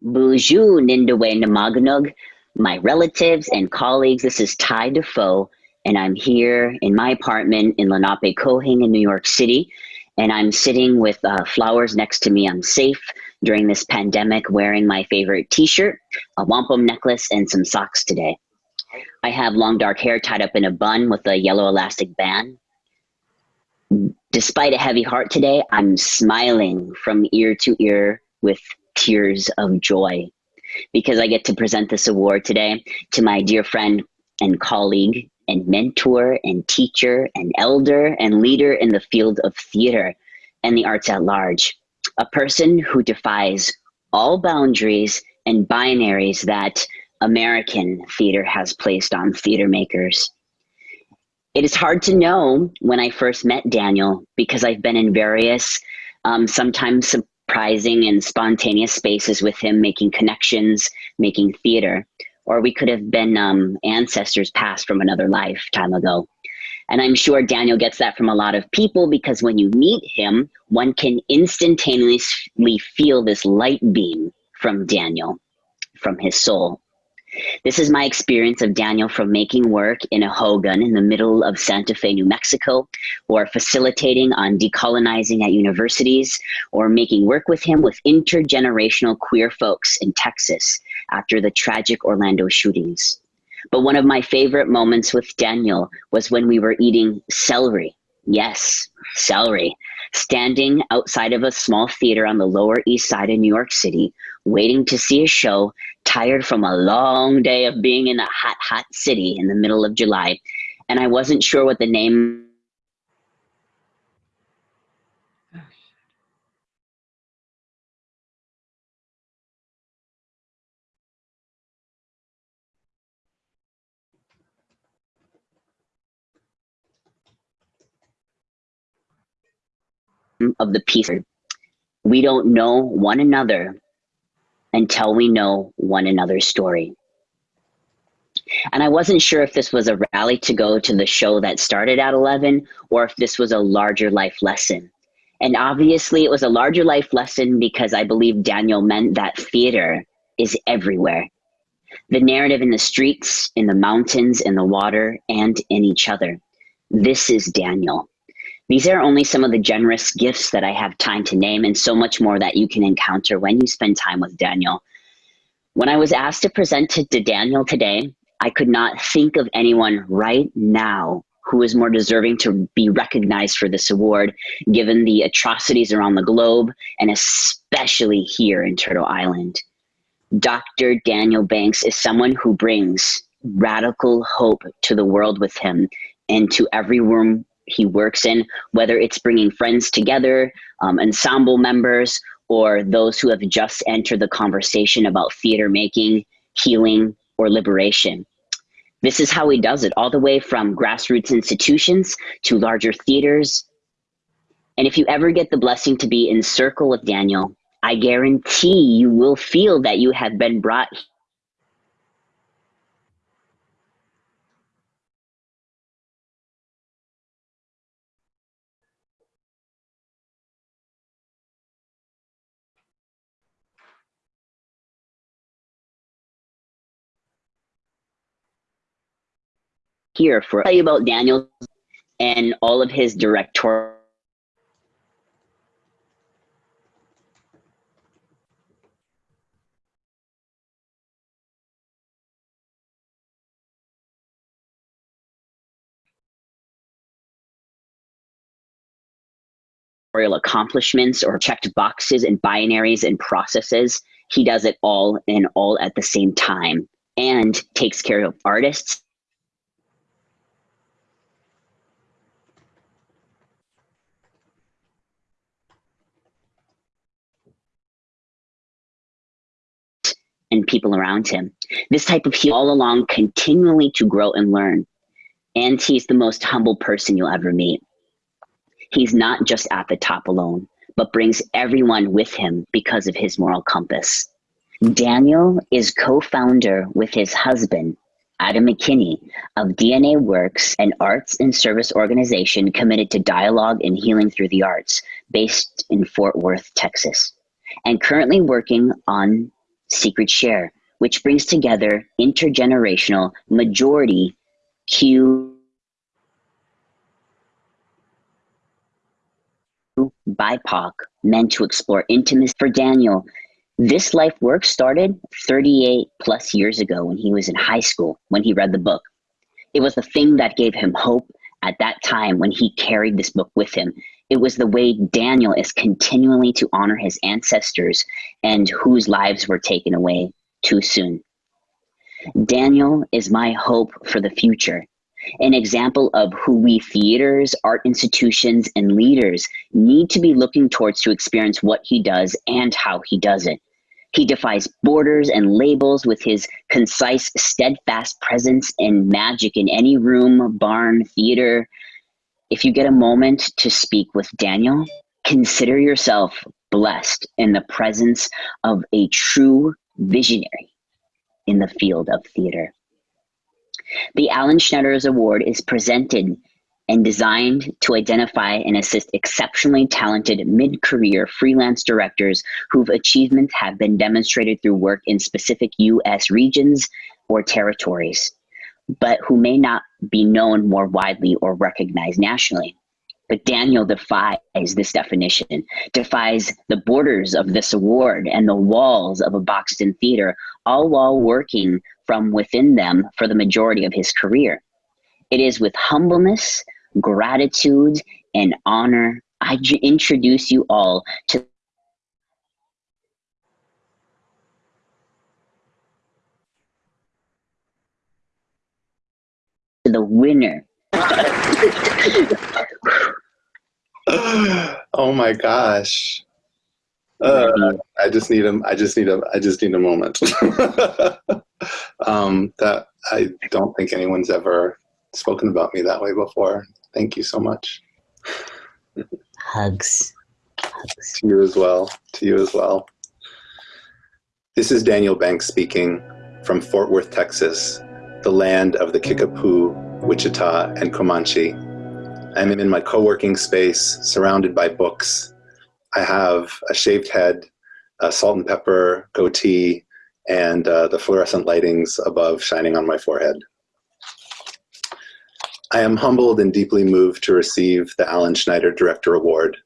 Bonjour, Nindawe Namaganug, my relatives and colleagues. This is Ty Defoe, and I'm here in my apartment in Lenapehoking in New York City. And I'm sitting with uh, flowers next to me. I'm safe during this pandemic, wearing my favorite t shirt, a wampum necklace, and some socks today. I have long dark hair tied up in a bun with a yellow elastic band. Despite a heavy heart today, I'm smiling from ear to ear with tears of joy because I get to present this award today to my dear friend and colleague and mentor and teacher and elder and leader in the field of theater and the arts at large. A person who defies all boundaries and binaries that American theater has placed on theater makers. It is hard to know when I first met Daniel because I've been in various, um, sometimes surprising and spontaneous spaces with him, making connections, making theater. Or we could have been um, ancestors past from another lifetime ago. And I'm sure Daniel gets that from a lot of people because when you meet him, one can instantaneously feel this light beam from Daniel, from his soul. This is my experience of Daniel from making work in a Hogan in the middle of Santa Fe, New Mexico, or facilitating on decolonizing at universities, or making work with him with intergenerational queer folks in Texas after the tragic Orlando shootings. But one of my favorite moments with Daniel was when we were eating celery. Yes, celery. Standing outside of a small theater on the Lower East Side of New York City, waiting to see a show tired from a long day of being in a hot, hot city in the middle of July. And I wasn't sure what the name of the piece. We don't know one another until we know one another's story. And I wasn't sure if this was a rally to go to the show that started at 11 or if this was a larger life lesson. And obviously, it was a larger life lesson because I believe Daniel meant that theater is everywhere. The narrative in the streets, in the mountains, in the water, and in each other. This is Daniel. These are only some of the generous gifts that I have time to name, and so much more that you can encounter when you spend time with Daniel. When I was asked to present to, to Daniel today, I could not think of anyone right now who is more deserving to be recognized for this award, given the atrocities around the globe, and especially here in Turtle Island. Dr. Daniel Banks is someone who brings radical hope to the world with him and to every room he works in, whether it's bringing friends together, um, ensemble members, or those who have just entered the conversation about theater making, healing, or liberation. This is how he does it, all the way from grassroots institutions to larger theaters. And if you ever get the blessing to be in circle with Daniel, I guarantee you will feel that you have been brought here for tell you about Daniel and all of his directorial accomplishments or checked boxes and binaries and processes. He does it all and all at the same time and takes care of artists and people around him. This type of heal all along continually to grow and learn. And he's the most humble person you'll ever meet. He's not just at the top alone, but brings everyone with him because of his moral compass. Daniel is co-founder with his husband, Adam McKinney, of DNA Works, an arts and service organization committed to dialogue and healing through the arts, based in Fort Worth, Texas, and currently working on Secret Share, which brings together intergenerational majority Q BIPOC men to explore intimacy. For Daniel, this life work started 38 plus years ago when he was in high school, when he read the book. It was the thing that gave him hope at that time when he carried this book with him. It was the way Daniel is continually to honor his ancestors and whose lives were taken away too soon. Daniel is my hope for the future, an example of who we theaters, art institutions, and leaders need to be looking towards to experience what he does and how he does it. He defies borders and labels with his concise, steadfast presence and magic in any room, barn, theater. If you get a moment to speak with Daniel, consider yourself blessed in the presence of a true visionary in the field of theater. The Alan Schneiders Award is presented and designed to identify and assist exceptionally talented mid-career freelance directors whose achievements have been demonstrated through work in specific US regions or territories, but who may not be known more widely or recognized nationally. But Daniel defies this definition, defies the borders of this award and the walls of a boxed in theater, all while working from within them for the majority of his career. It is with humbleness, gratitude, and honor I introduce you all to the winner oh my gosh. Uh, I just need a, I just need a, I just need a moment. um, that I don't think anyone's ever spoken about me that way before. Thank you so much. Hugs. Hugs. To you as well. To you as well. This is Daniel Banks speaking from Fort Worth, Texas, the land of the Kickapoo, Wichita, and Comanche. I'm in my co-working space, surrounded by books. I have a shaved head, a salt and pepper goatee, and uh, the fluorescent lightings above shining on my forehead. I am humbled and deeply moved to receive the Alan Schneider Director Award.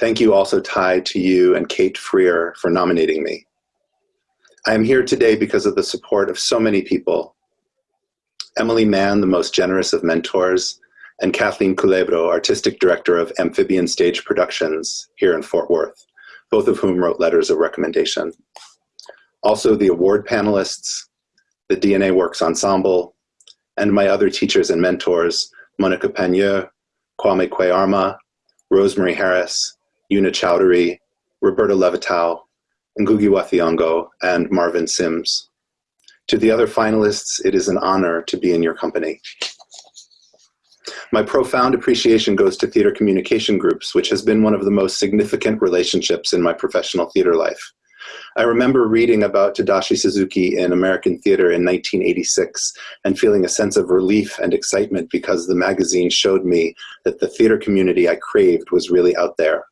Thank you also, Ty, to you and Kate Freer for nominating me. I am here today because of the support of so many people. Emily Mann, the most generous of mentors, and Kathleen Culebro, Artistic Director of Amphibian Stage Productions here in Fort Worth, both of whom wrote letters of recommendation. Also the award panelists, the DNA Works Ensemble, and my other teachers and mentors, Monica Pagneux, Kwame Kwei-Armah, Rosemary Harris, Una Chaudhuri, Roberta Levitow, Ngugi wa Thiong'o, and Marvin Sims. To the other finalists, it is an honor to be in your company. My profound appreciation goes to theater communication groups, which has been one of the most significant relationships in my professional theater life. I remember reading about Tadashi Suzuki in American theater in 1986 and feeling a sense of relief and excitement because the magazine showed me that the theater community I craved was really out there.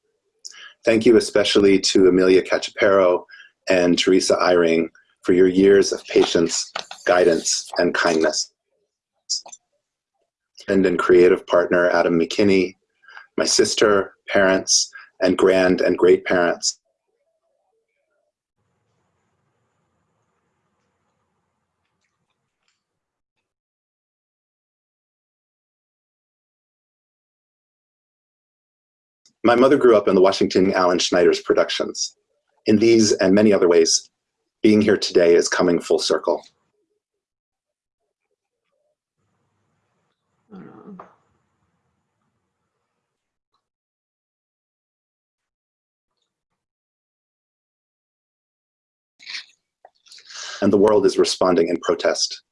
Thank you especially to Emilya Cachapero and Teresa Eyring for your years of patience, guidance, and kindness husband and creative partner, Adam McKinney, my sister, parents, and grand and great parents. My mother grew up in the Washington Alan Schneiders productions. In these and many other ways, being here today is coming full circle. and the world is responding in protest.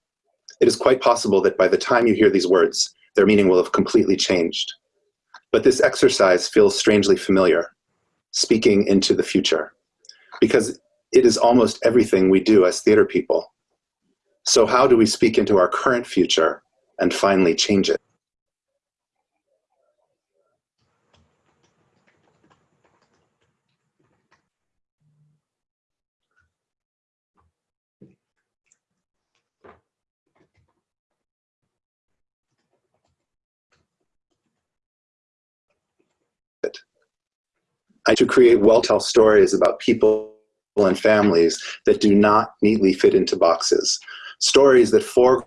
It is quite possible that by the time you hear these words, their meaning will have completely changed. But this exercise feels strangely familiar, speaking into the future, because it is almost everything we do as theater people. So how do we speak into our current future and finally change it? I to create well-tell stories about people and families that do not neatly fit into boxes. Stories that foreground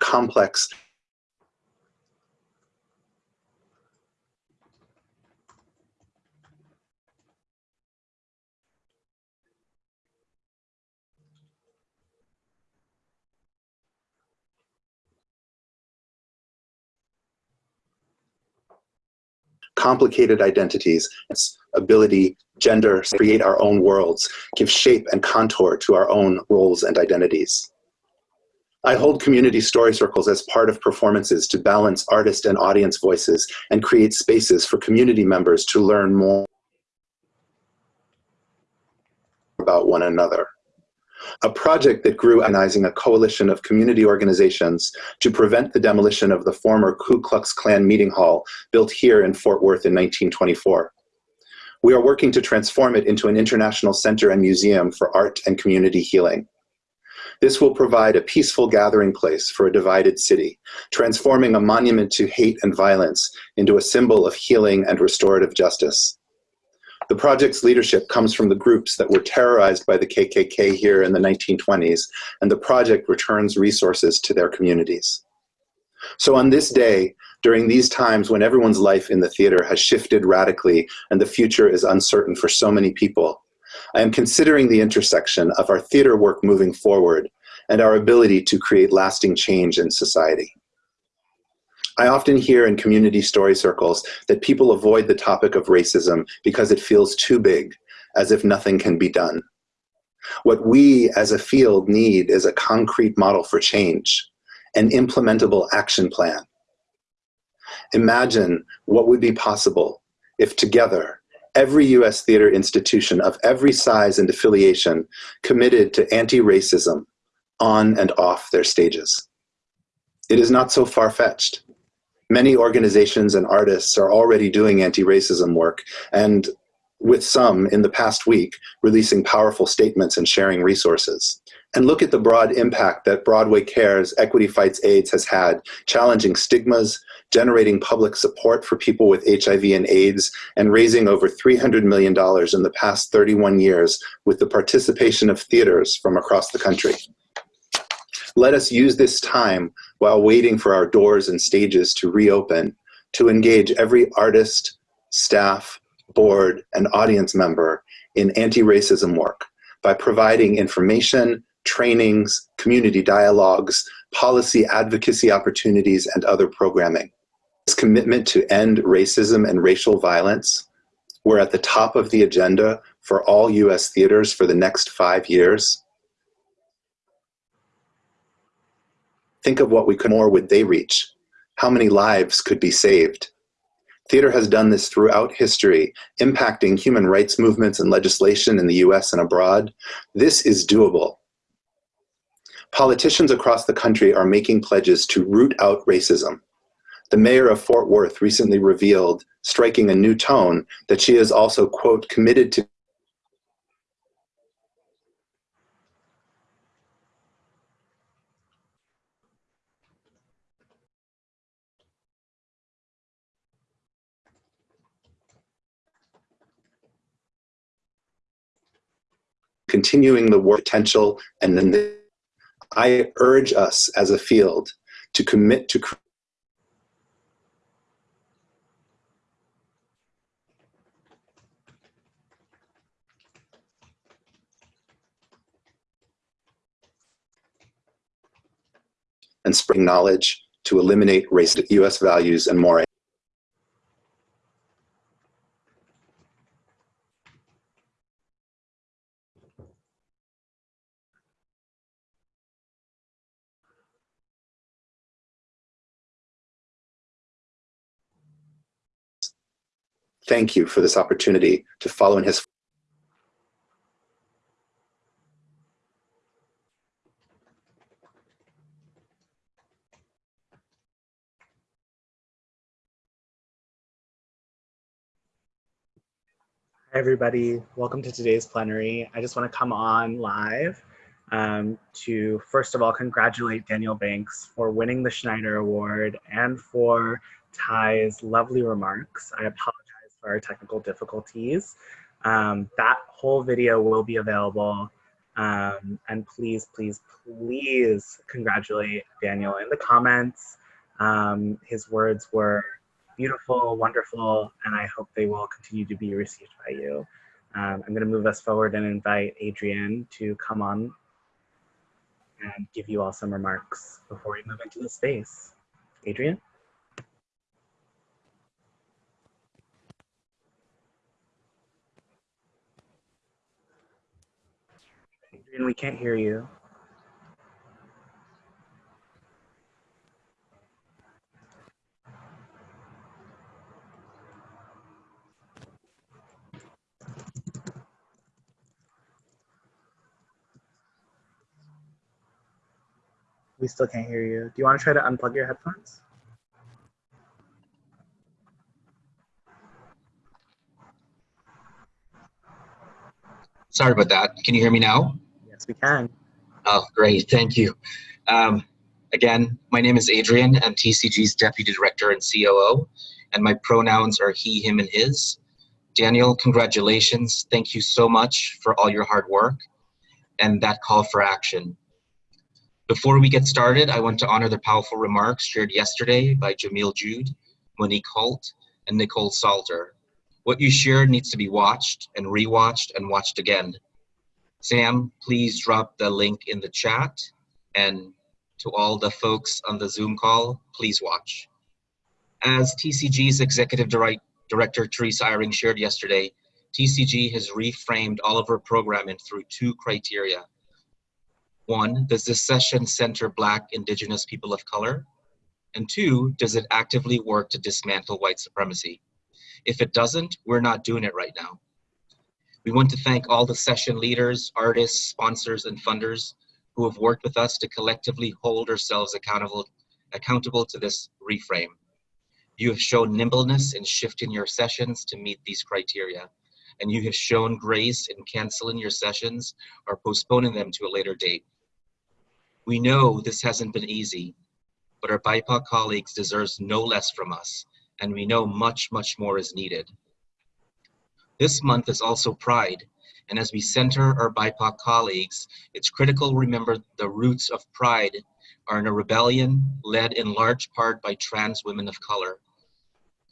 complex complicated identities, ability, gender, create our own worlds, give shape and contour to our own roles and identities. I hold community story circles as part of performances to balance artist and audience voices and create spaces for community members to learn more about one another a project that grew organizing a coalition of community organizations to prevent the demolition of the former Ku Klux Klan meeting hall built here in Fort Worth in 1924. We are working to transform it into an international center and museum for art and community healing. This will provide a peaceful gathering place for a divided city, transforming a monument to hate and violence into a symbol of healing and restorative justice. The project's leadership comes from the groups that were terrorized by the KKK here in the 1920s, and the project returns resources to their communities. So on this day, during these times when everyone's life in the theater has shifted radically and the future is uncertain for so many people, I am considering the intersection of our theater work moving forward and our ability to create lasting change in society. I often hear in community story circles that people avoid the topic of racism because it feels too big, as if nothing can be done. What we as a field need is a concrete model for change, an implementable action plan. Imagine what would be possible if together, every US theater institution of every size and affiliation committed to anti-racism on and off their stages. It is not so far-fetched. Many organizations and artists are already doing anti-racism work and with some in the past week releasing powerful statements and sharing resources. And look at the broad impact that Broadway Cares Equity Fights AIDS has had, challenging stigmas, generating public support for people with HIV and AIDS, and raising over $300 million in the past 31 years with the participation of theaters from across the country. Let us use this time while waiting for our doors and stages to reopen to engage every artist, staff, board, and audience member in anti-racism work by providing information, trainings, community dialogues, policy advocacy opportunities, and other programming. This commitment to end racism and racial violence, we're at the top of the agenda for all US theaters for the next five years. Think of what we could more would they reach? How many lives could be saved? Theater has done this throughout history, impacting human rights movements and legislation in the US and abroad. This is doable. Politicians across the country are making pledges to root out racism. The mayor of Fort Worth recently revealed, striking a new tone, that she is also, quote, committed to continuing the work potential, and then the, I urge us as a field to commit to and spreading knowledge to eliminate racist US values and more thank you for this opportunity to follow in his Hi, everybody. Welcome to today's plenary. I just want to come on live um, to first of all congratulate Daniel Banks for winning the Schneider Award and for Ty's lovely remarks. I apologize for technical difficulties. Um, that whole video will be available. Um, and please, please, please congratulate Daniel in the comments. Um, his words were beautiful, wonderful, and I hope they will continue to be received by you. Um, I'm going to move us forward and invite Adrian to come on and give you all some remarks before we move into the space. Adrian? Adrian, we can't hear you. We still can't hear you. Do you want to try to unplug your headphones? Sorry about that. Can you hear me now? We can. Oh, great. Thank you. Um, again, my name is Adrian. I'm TCG's Deputy Director and COO, and my pronouns are he, him, and his. Daniel, congratulations. Thank you so much for all your hard work and that call for action. Before we get started, I want to honor the powerful remarks shared yesterday by Jamil Jude, Monique Holt, and Nicole Salter. What you shared needs to be watched and rewatched and watched again. Sam, please drop the link in the chat. And to all the folks on the Zoom call, please watch. As TCG's Executive Director Teresa Eyring shared yesterday, TCG has reframed all of our programming through two criteria one, does this session center Black, Indigenous people of color? And two, does it actively work to dismantle white supremacy? If it doesn't, we're not doing it right now. We want to thank all the session leaders, artists, sponsors, and funders who have worked with us to collectively hold ourselves accountable, accountable to this reframe. You have shown nimbleness in shifting your sessions to meet these criteria, and you have shown grace in canceling your sessions or postponing them to a later date. We know this hasn't been easy, but our BIPOC colleagues deserves no less from us, and we know much, much more is needed. This month is also Pride, and as we center our BIPOC colleagues, it's critical to remember the roots of Pride are in a rebellion led in large part by trans women of color.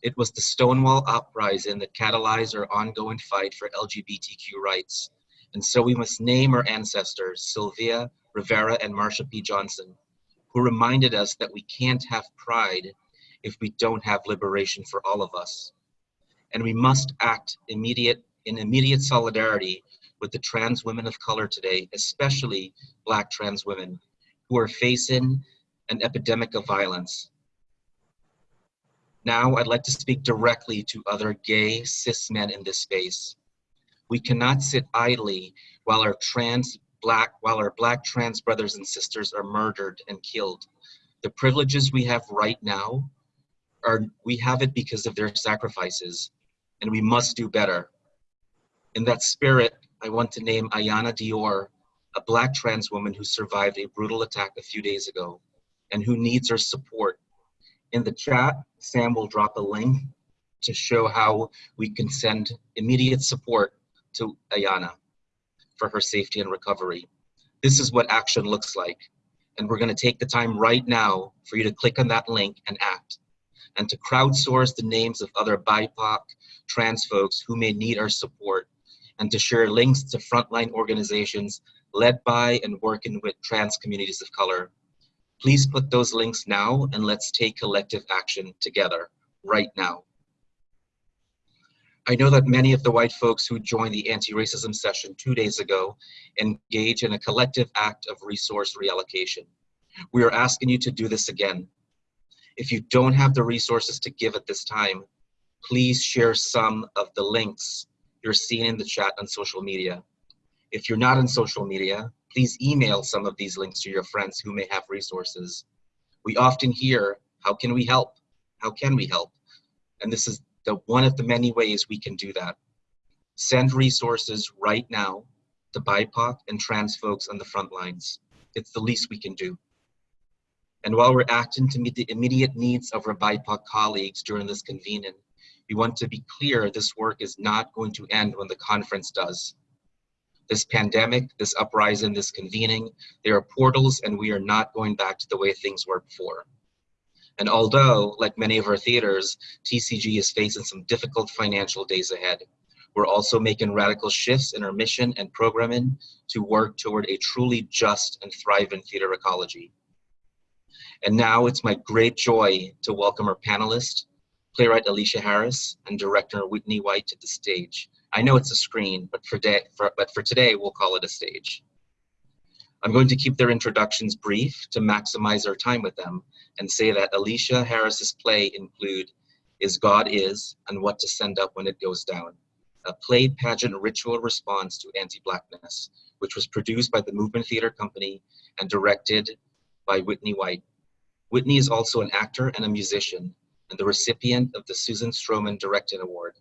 It was the Stonewall uprising that catalyzed our ongoing fight for LGBTQ rights. And so we must name our ancestors, Sylvia, Rivera, and Marsha P. Johnson, who reminded us that we can't have pride if we don't have liberation for all of us. And we must act immediate in immediate solidarity with the trans women of color today, especially black trans women, who are facing an epidemic of violence. Now I'd like to speak directly to other gay cis men in this space. We cannot sit idly while our trans black, while our black trans brothers and sisters are murdered and killed. The privileges we have right now are, we have it because of their sacrifices and we must do better. In that spirit, I want to name Iyanna Dior, a black trans woman who survived a brutal attack a few days ago and who needs our support. In the chat, Sam will drop a link to show how we can send immediate support to Ayana for her safety and recovery. This is what action looks like. And we're gonna take the time right now for you to click on that link and act and to crowdsource the names of other BIPOC trans folks who may need our support and to share links to frontline organizations led by and working with trans communities of color. Please put those links now and let's take collective action together right now. I know that many of the white folks who joined the anti-racism session two days ago engage in a collective act of resource reallocation. We are asking you to do this again. If you don't have the resources to give at this time, please share some of the links you're seeing in the chat on social media. If you're not on social media, please email some of these links to your friends who may have resources. We often hear, how can we help? How can we help? And this is the one of the many ways we can do that. Send resources right now to BIPOC and trans folks on the front lines. It's the least we can do. And while we're acting to meet the immediate needs of our BIPOC colleagues during this convening, we want to be clear this work is not going to end when the conference does. This pandemic, this uprising, this convening, there are portals and we are not going back to the way things were before. And although, like many of our theaters, TCG is facing some difficult financial days ahead, we're also making radical shifts in our mission and programming to work toward a truly just and thriving theater ecology. And now it's my great joy to welcome our panelists, playwright Aleshea Harris and director Whitney White to the stage. I know it's a screen, but for, day, for, but for today, we'll call it a stage. I'm going to keep their introductions brief to maximize our time with them and say that Aleshea Harris's play include Is God Is and What to Send Up When It Goes Down, a play pageant ritual response to anti-blackness, which was produced by the Movement Theater Company and directed by Whitney White. Whitney is also an actor and a musician and the recipient of the Susan Stroman Directing Award.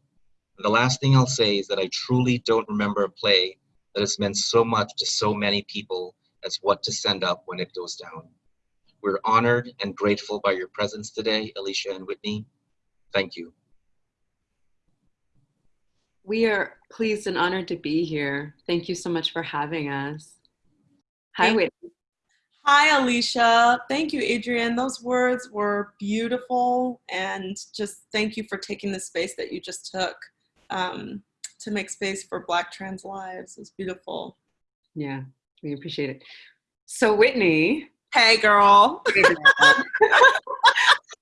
And the last thing I'll say is that I truly don't remember a play that has meant so much to so many people as What to Send Up When It Goes Down. We're honored and grateful by your presence today, Aleshea and Whitney. Thank you. We are pleased and honored to be here. Thank you so much for having us. Hi, Whitney. Hi, Aleshea. Thank you, Adrian. Those words were beautiful. And just thank you for taking the space that you just took um, to make space for Black trans lives. It's beautiful. Yeah, we appreciate it. So, Whitney. Hey, girl.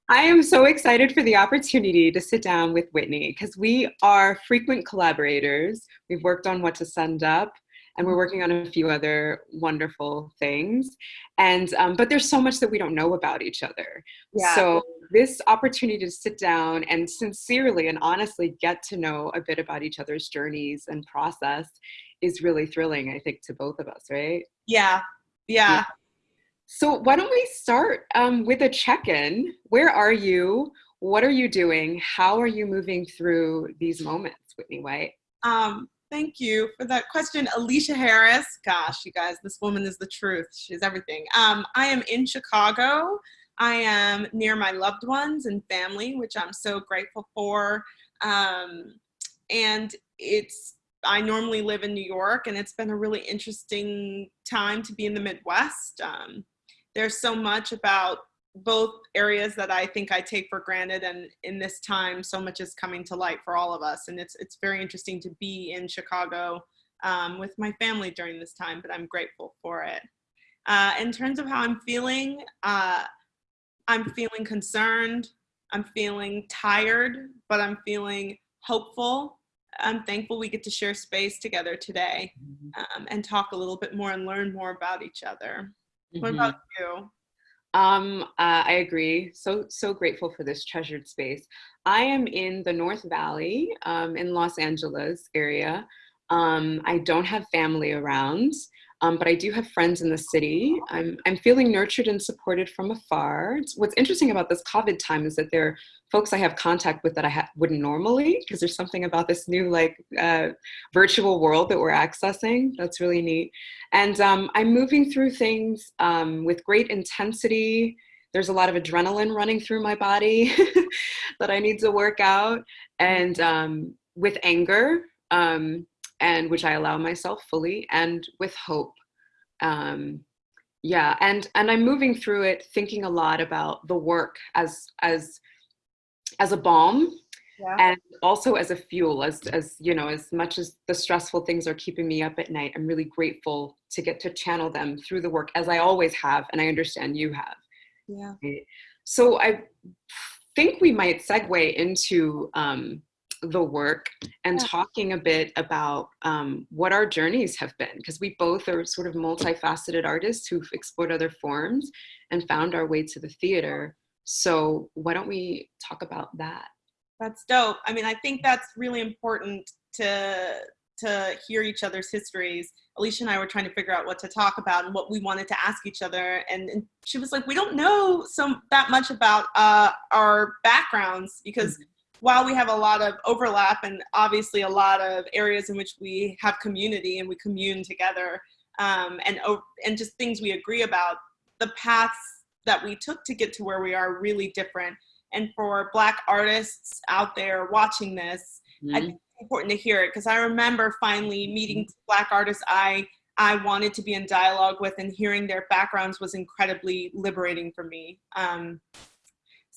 I am so excited for the opportunity to sit down with Whitney because we are frequent collaborators. We've worked on What to Send Up, and we're working on a few other wonderful things. And um, but there's so much that we don't know about each other. Yeah. So this opportunity to sit down and sincerely and honestly get to know a bit about each other's journeys and process is really thrilling. I think to both of us, right? Yeah. Yeah. yeah. So why don't we start um, with a check-in? Where are you? What are you doing? How are you moving through these moments, Whitney White? Um, Thank you for that question, Aleshea Harris. Gosh, you guys, this woman is the truth. She's everything. Um, I am in Chicago. I am near my loved ones and family, which I'm so grateful for. Um, and it's, I normally live in New York, and it's been a really interesting time to be in the Midwest. Um, there's so much about both areas that I think I take for granted and in this time so much is coming to light for all of us and it's it's very interesting to be in Chicago um, with my family during this time but I'm grateful for it. Uh, in terms of how I'm feeling, uh, I'm feeling concerned, I'm feeling tired, but I'm feeling hopeful. I'm thankful we get to share space together today mm-hmm. um, and talk a little bit more and learn more about each other. Mm -hmm. What about you? Um, uh, I agree. So, so grateful for this treasured space. I am in the North Valley um, in Los Angeles area. Um, I don't have family around, um, but I do have friends in the city. I'm, I'm feeling nurtured and supported from afar. What's interesting about this COVID time is that there are folks I have contact with that I wouldn't normally, because there's something about this new like uh, virtual world that we're accessing. That's really neat. And um, I'm moving through things um, with great intensity. There's a lot of adrenaline running through my body that I need to work out. And um, with anger, um, and which I allow myself fully, and with hope. Um, yeah, and and I'm moving through it, thinking a lot about the work as as as a balm yeah. and also as a fuel as as you know as much as the stressful things are keeping me up at night i'm really grateful to get to channel them through the work as i always have and i understand you have yeah so i think we might segue into um, the work and yeah. talking a bit about um, what our journeys have been because we both are sort of multifaceted artists who've explored other forms and found our way to the theater so why don't we talk about that that's dope. I mean, I think that's really important to to hear each other's histories. Aleshea and I were trying to figure out what to talk about and what we wanted to ask each other. And, and she was like, we don't know some that much about uh, our backgrounds because mm -hmm. While we have a lot of overlap and obviously a lot of areas in which we have community and we commune together um, and and just things we agree about, the paths that we took to get to where we are really different. And for Black artists out there watching this, mm-hmm. I think it's important to hear it because I remember finally meeting mm-hmm. Black artists I I wanted to be in dialogue with, and hearing their backgrounds was incredibly liberating for me. Um,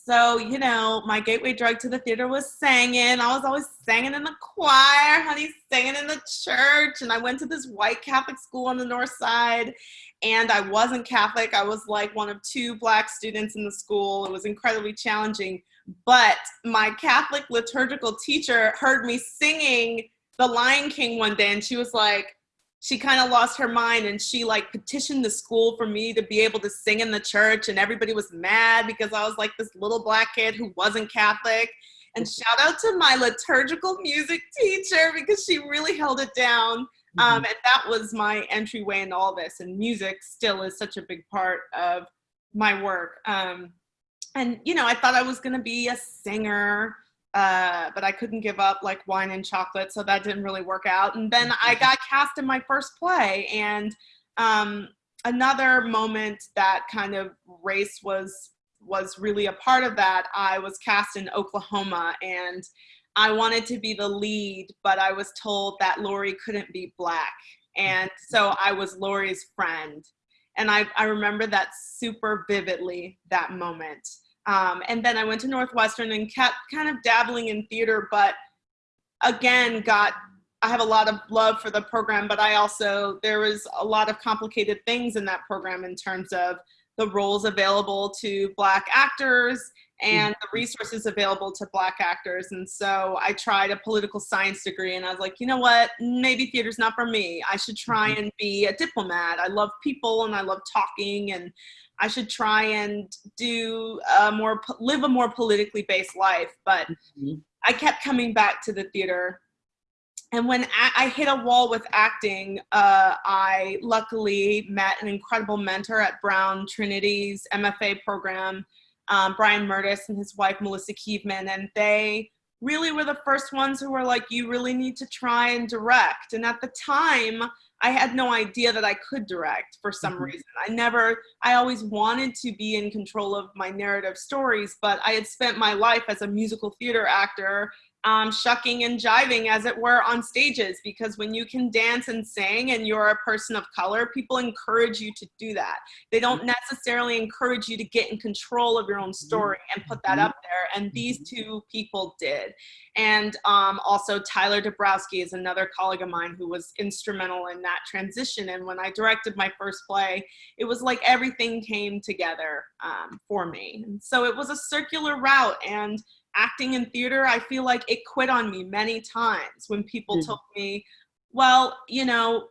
so, you know, my gateway drug to the theater was singing. I was always singing in the choir, honey, singing in the church. And I went to this white Catholic school on the north side. And I wasn't Catholic. I was like one of two black students in the school. It was incredibly challenging. But my Catholic liturgical teacher heard me singing The Lion King one day, and she was like, she kind of lost her mind and she like petitioned the school for me to be able to sing in the church and everybody was mad because I was like this little black kid who wasn't Catholic. And shout out to my liturgical music teacher because she really held it down. Mm-hmm. Um, and that was my entryway into all this. And music still is such a big part of my work. Um, and, you know, I thought I was going to be a singer uh, but I couldn't give up like wine and chocolate, so that didn't really work out. And then I mm-hmm. got cast in my first play, and um, another moment that kind of race was was really a part of that. I was cast in Oklahoma, and I wanted to be the lead, but I was told that Laurie couldn't be black, and so I was Laurie's friend, and I I remember that super vividly that moment. Um, and then I went to Northwestern and kept kind of dabbling in theater, but again, got I have a lot of love for the program, but I also, there was a lot of complicated things in that program in terms of the roles available to Black actors and the resources available to Black actors. And so I tried a political science degree and I was like, you know what, maybe theater's not for me. I should try mm-hmm. and be a diplomat. I love people and I love talking and I should try and do a more live a more politically based life. But mm-hmm. I kept coming back to the theater. And when I hit a wall with acting, uh, I luckily met an incredible mentor at Brown Trinity's MFA program, um, Brian Mertes and his wife Melissa Kievman, and they really were the first ones who were like, "You really need to try and direct." And at the time, I had no idea that I could direct for some mm-hmm. reason. I never, I always wanted to be in control of my narrative stories, but I had spent my life as a musical theater actor um, shucking and jiving, as it were, on stages. Because when you can dance and sing and you're a person of color, people encourage you to do that. They don't mm-hmm. necessarily encourage you to get in control of your own story and put that up there. And these mm-hmm. two people did. And um, also, Tyler Dobrowsky is another colleague of mine who was instrumental in that transition. And when I directed my first play, it was like everything came together um, for me. And so it was a circular route. And acting in theater, I feel like it quit on me many times when people mm. told me, well, you know,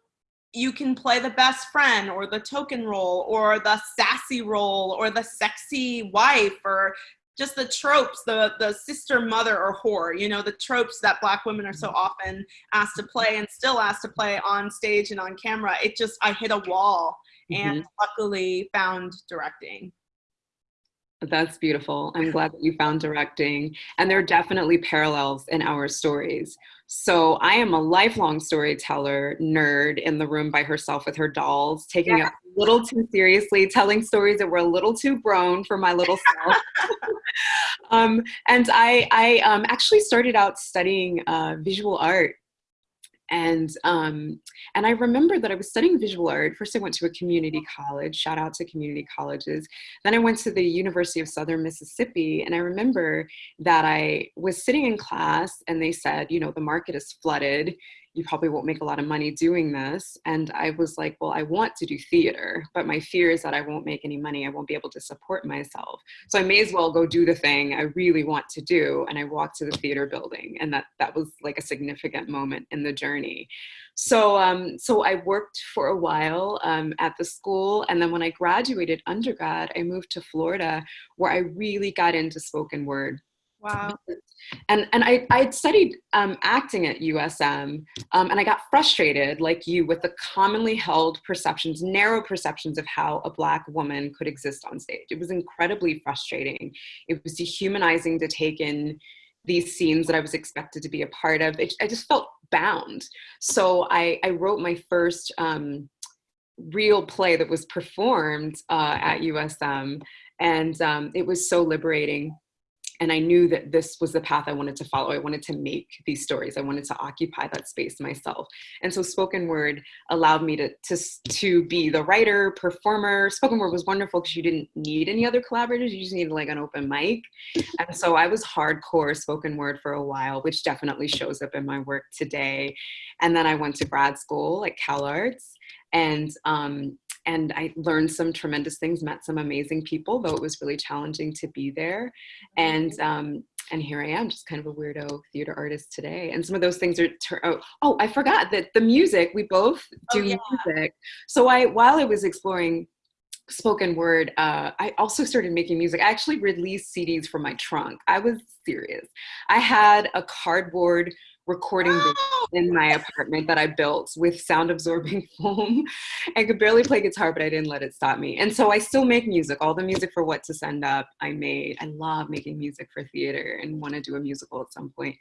you can play the best friend or the token role or the sassy role or the sexy wife or just the tropes, the the sister, mother, or whore. You know, the tropes that Black women are so mm. often asked to play and still asked to play on stage and on camera. It just I hit a wall, mm-hmm. and luckily found directing. That's beautiful. I'm glad that you found directing. And there are definitely parallels in our stories. So I am a lifelong storyteller nerd in the room by herself with her dolls, taking yeah. it a little too seriously, telling stories that were a little too grown for my little self. um, and I, I um, actually started out studying uh, visual art and um, and I remember that I was studying visual art. First, I went to a community college. Shout out to community colleges. Then I went to the University of Southern Mississippi, and I remember that I was sitting in class, and they said, you know, the market is flooded you probably won't make a lot of money doing this. And I was like, well, I want to do theater, but my fear is that I won't make any money. I won't be able to support myself. So I may as well go do the thing I really want to do. And I walked to the theater building. And that, that was like a significant moment in the journey. So, um, so I worked for a while um, at the school. And then when I graduated undergrad, I moved to Florida where I really got into spoken word Wow. And and I I'd studied um, acting at USM, um, and I got frustrated, like you, with the commonly held perceptions, narrow perceptions of how a black woman could exist on stage. It was incredibly frustrating. It was dehumanizing to take in these scenes that I was expected to be a part of. It, I just felt bound. So I, I wrote my first um, real play that was performed uh, at USM, and um, it was so liberating and I knew that this was the path I wanted to follow. I wanted to make these stories. I wanted to occupy that space myself. And so spoken word allowed me to, to, to be the writer, performer. Spoken word was wonderful because you didn't need any other collaborators. You just needed like an open mic. And so I was hardcore spoken word for a while, which definitely shows up in my work today. And then I went to grad school at CalArts and um, and I learned some tremendous things, met some amazing people, though it was really challenging to be there. And mm-hmm. um, and here I am, just kind of a weirdo theater artist today. And some of those things are, oh, oh I forgot that the music, we both do oh, yeah. music. So I, while I was exploring spoken word, uh, I also started making music. I actually released CDs from my trunk. I was serious. I had a cardboard recording oh! in my apartment that I built with sound absorbing foam. I could barely play guitar, but I didn't let it stop me. And so I still make music. All the music for What to Send Up, I made. I love making music for theater and want to do a musical at some point.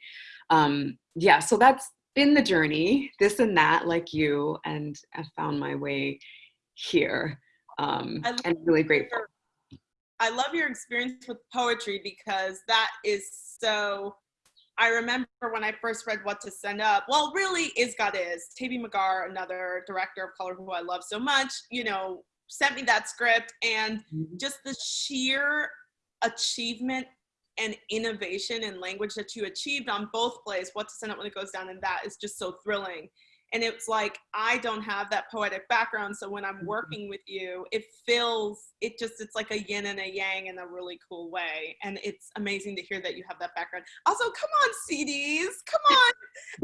Um, yeah, so that's been the journey, this and that, like you, and I found my way here. Um, and really grateful. I love your experience with poetry because that is so I remember when I first read What to Send Up. Well, really, is God is. Taibi Magar, another director of color who I love so much, you know, sent me that script and mm-hmm. just the sheer achievement and innovation and language that you achieved on both plays, What to Send Up when it goes down, and that is just so thrilling and it's like i don't have that poetic background so when i'm mm-hmm. working with you it feels it just it's like a yin and a yang in a really cool way and it's amazing to hear that you have that background. Also come on cds come on.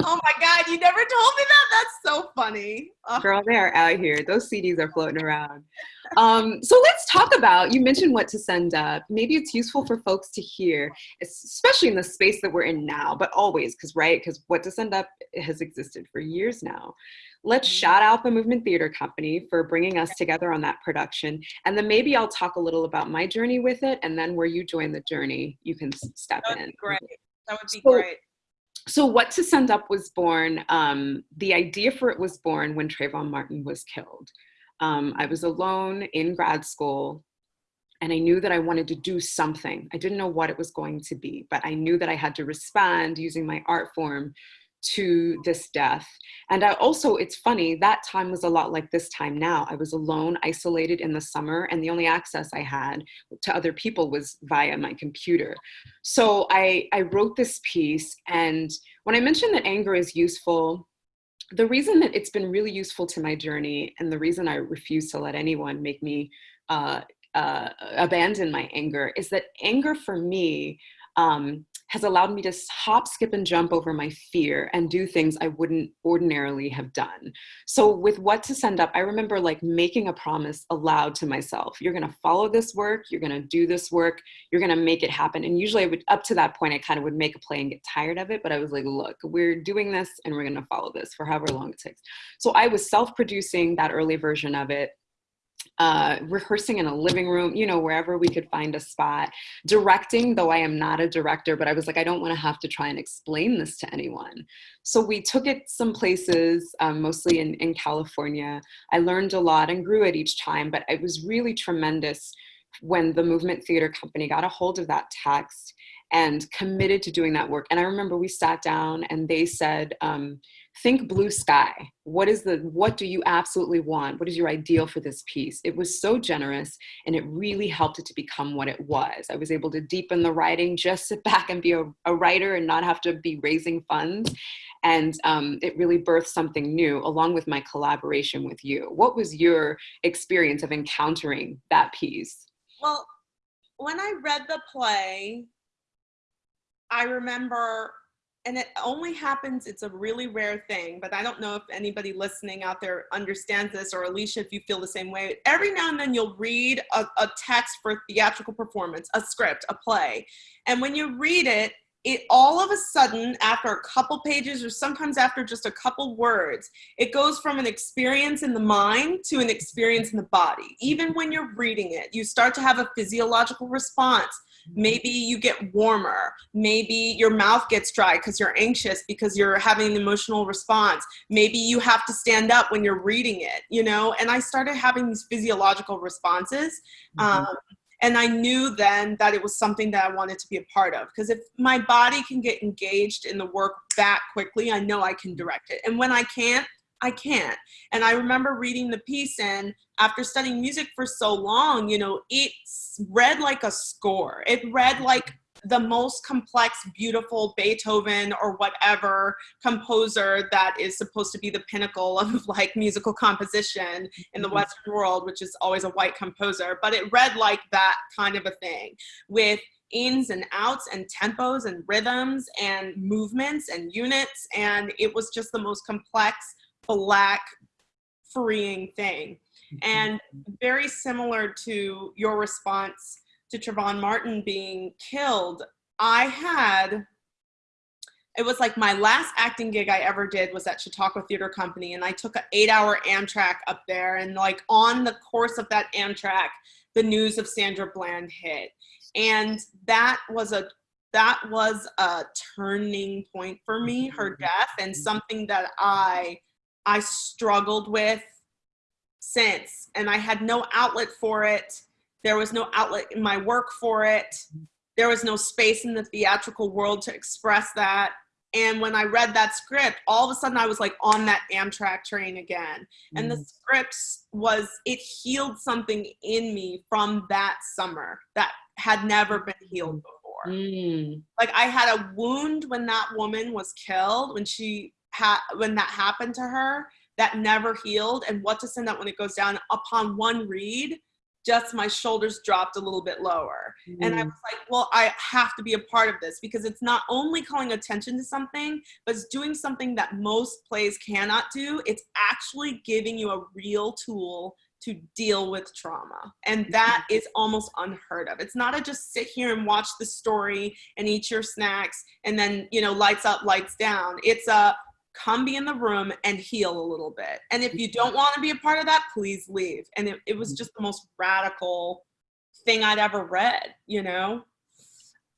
Oh my god you never told me that? That's so funny. Oh. girl they are out here. Those cds are floating around. Um, so let's talk about you mentioned what to send up. Maybe it's useful for folks to hear especially in the space that we're in now but always because right because what to send up has existed for years now let's mm-hmm. shout out the movement theater company for bringing us together on that production. And then maybe i'll talk a little about my journey with it and then where you join the journey you can step in. great. That would be so, great. so what to send up was born um, the idea for it was born when trayvon martin was killed. Um, I was alone in grad school and I knew that I wanted to do something. I didn't know what it was going to be, but I knew that I had to respond using my art form to this death. And I also, it's funny, that time was a lot like this time now. I was alone, isolated in the summer, and the only access I had to other people was via my computer. So I, I wrote this piece, and when I mentioned that anger is useful, the reason that it's been really useful to my journey and the reason I refuse to let anyone make me uh, uh, abandon my anger is that anger for me um, has allowed me to hop, skip, and jump over my fear and do things I wouldn't ordinarily have done. So, with what to send up, I remember like making a promise aloud to myself you're gonna follow this work, you're gonna do this work, you're gonna make it happen. And usually, I would, up to that point, I kind of would make a play and get tired of it, but I was like, look, we're doing this and we're gonna follow this for however long it takes. So, I was self producing that early version of it uh, rehearsing in a living room, you know, wherever we could find a spot. Directing, though I am not a director, but I was like, I don't want to have to try and explain this to anyone. So we took it some places, um, mostly in, in California. I learned a lot and grew it each time, but it was really tremendous when the Movement Theater Company got a hold of that text and committed to doing that work. And I remember we sat down and they said, um, think blue sky. What is the, what do you absolutely want? What is your ideal for this piece? It was so generous and it really helped it to become what it was. I was able to deepen the writing, just sit back and be a, a writer and not have to be raising funds. And um, it really birthed something new along with my collaboration with you. What was your experience of encountering that piece? Well, when I read the play, I remember, and it only happens, it's a really rare thing, but I don't know if anybody listening out there understands this, or Aleshea, if you feel the same way. Every now and then you'll read a, a text for theatrical performance, a script, a play. And when you read it, it all of a sudden after a couple pages or sometimes after just a couple words it goes from an experience in the mind to an experience in the body even when you're reading it you start to have a physiological response maybe you get warmer maybe your mouth gets dry because you're anxious because you're having an emotional response maybe you have to stand up when you're reading it you know and i started having these physiological responses mm-hmm. um, and I knew then that it was something that I wanted to be a part of. Because if my body can get engaged in the work that quickly, I know I can direct it. And when I can't, I can't. And I remember reading the piece, and after studying music for so long, you know, it read like a score. It read like the most complex, beautiful Beethoven or whatever composer that is supposed to be the pinnacle of like musical composition in the mm-hmm. Western world, which is always a white composer. But it read like that kind of a thing with ins and outs and tempos and rhythms and movements and units. And it was just the most complex, black, freeing thing. Mm-hmm. And very similar to your response to Trayvon Martin being killed, I had it was like my last acting gig I ever did was at Chautauqua Theater Company, and I took an eight-hour Amtrak up there, and like on the course of that Amtrak, the news of Sandra Bland hit, and that was a that was a turning point for me, her mm-hmm. death, and something that I I struggled with since, and I had no outlet for it there was no outlet in my work for it. There was no space in the theatrical world to express that. And when I read that script, all of a sudden I was like on that Amtrak train again. And the mm. script was, it healed something in me from that summer that had never been healed before. Mm. Like I had a wound when that woman was killed, when she had, when that happened to her, that never healed. And what to send out when it goes down upon one read just my shoulders dropped a little bit lower. Mm. And I mm. was like, well, I have to be a part of this because it's not only calling attention to something, but it's doing something that most plays cannot do. It's actually giving you a real tool to deal with trauma. And that mm-hmm. almost unheard of. It's not a just sit here and watch the story and eat your snacks and then, you know, lights up, lights down. It's a come be in the room and heal a little bit. And if you don't want to be a part of that, please leave. And it, it was just the most radical thing I'd ever read, you know?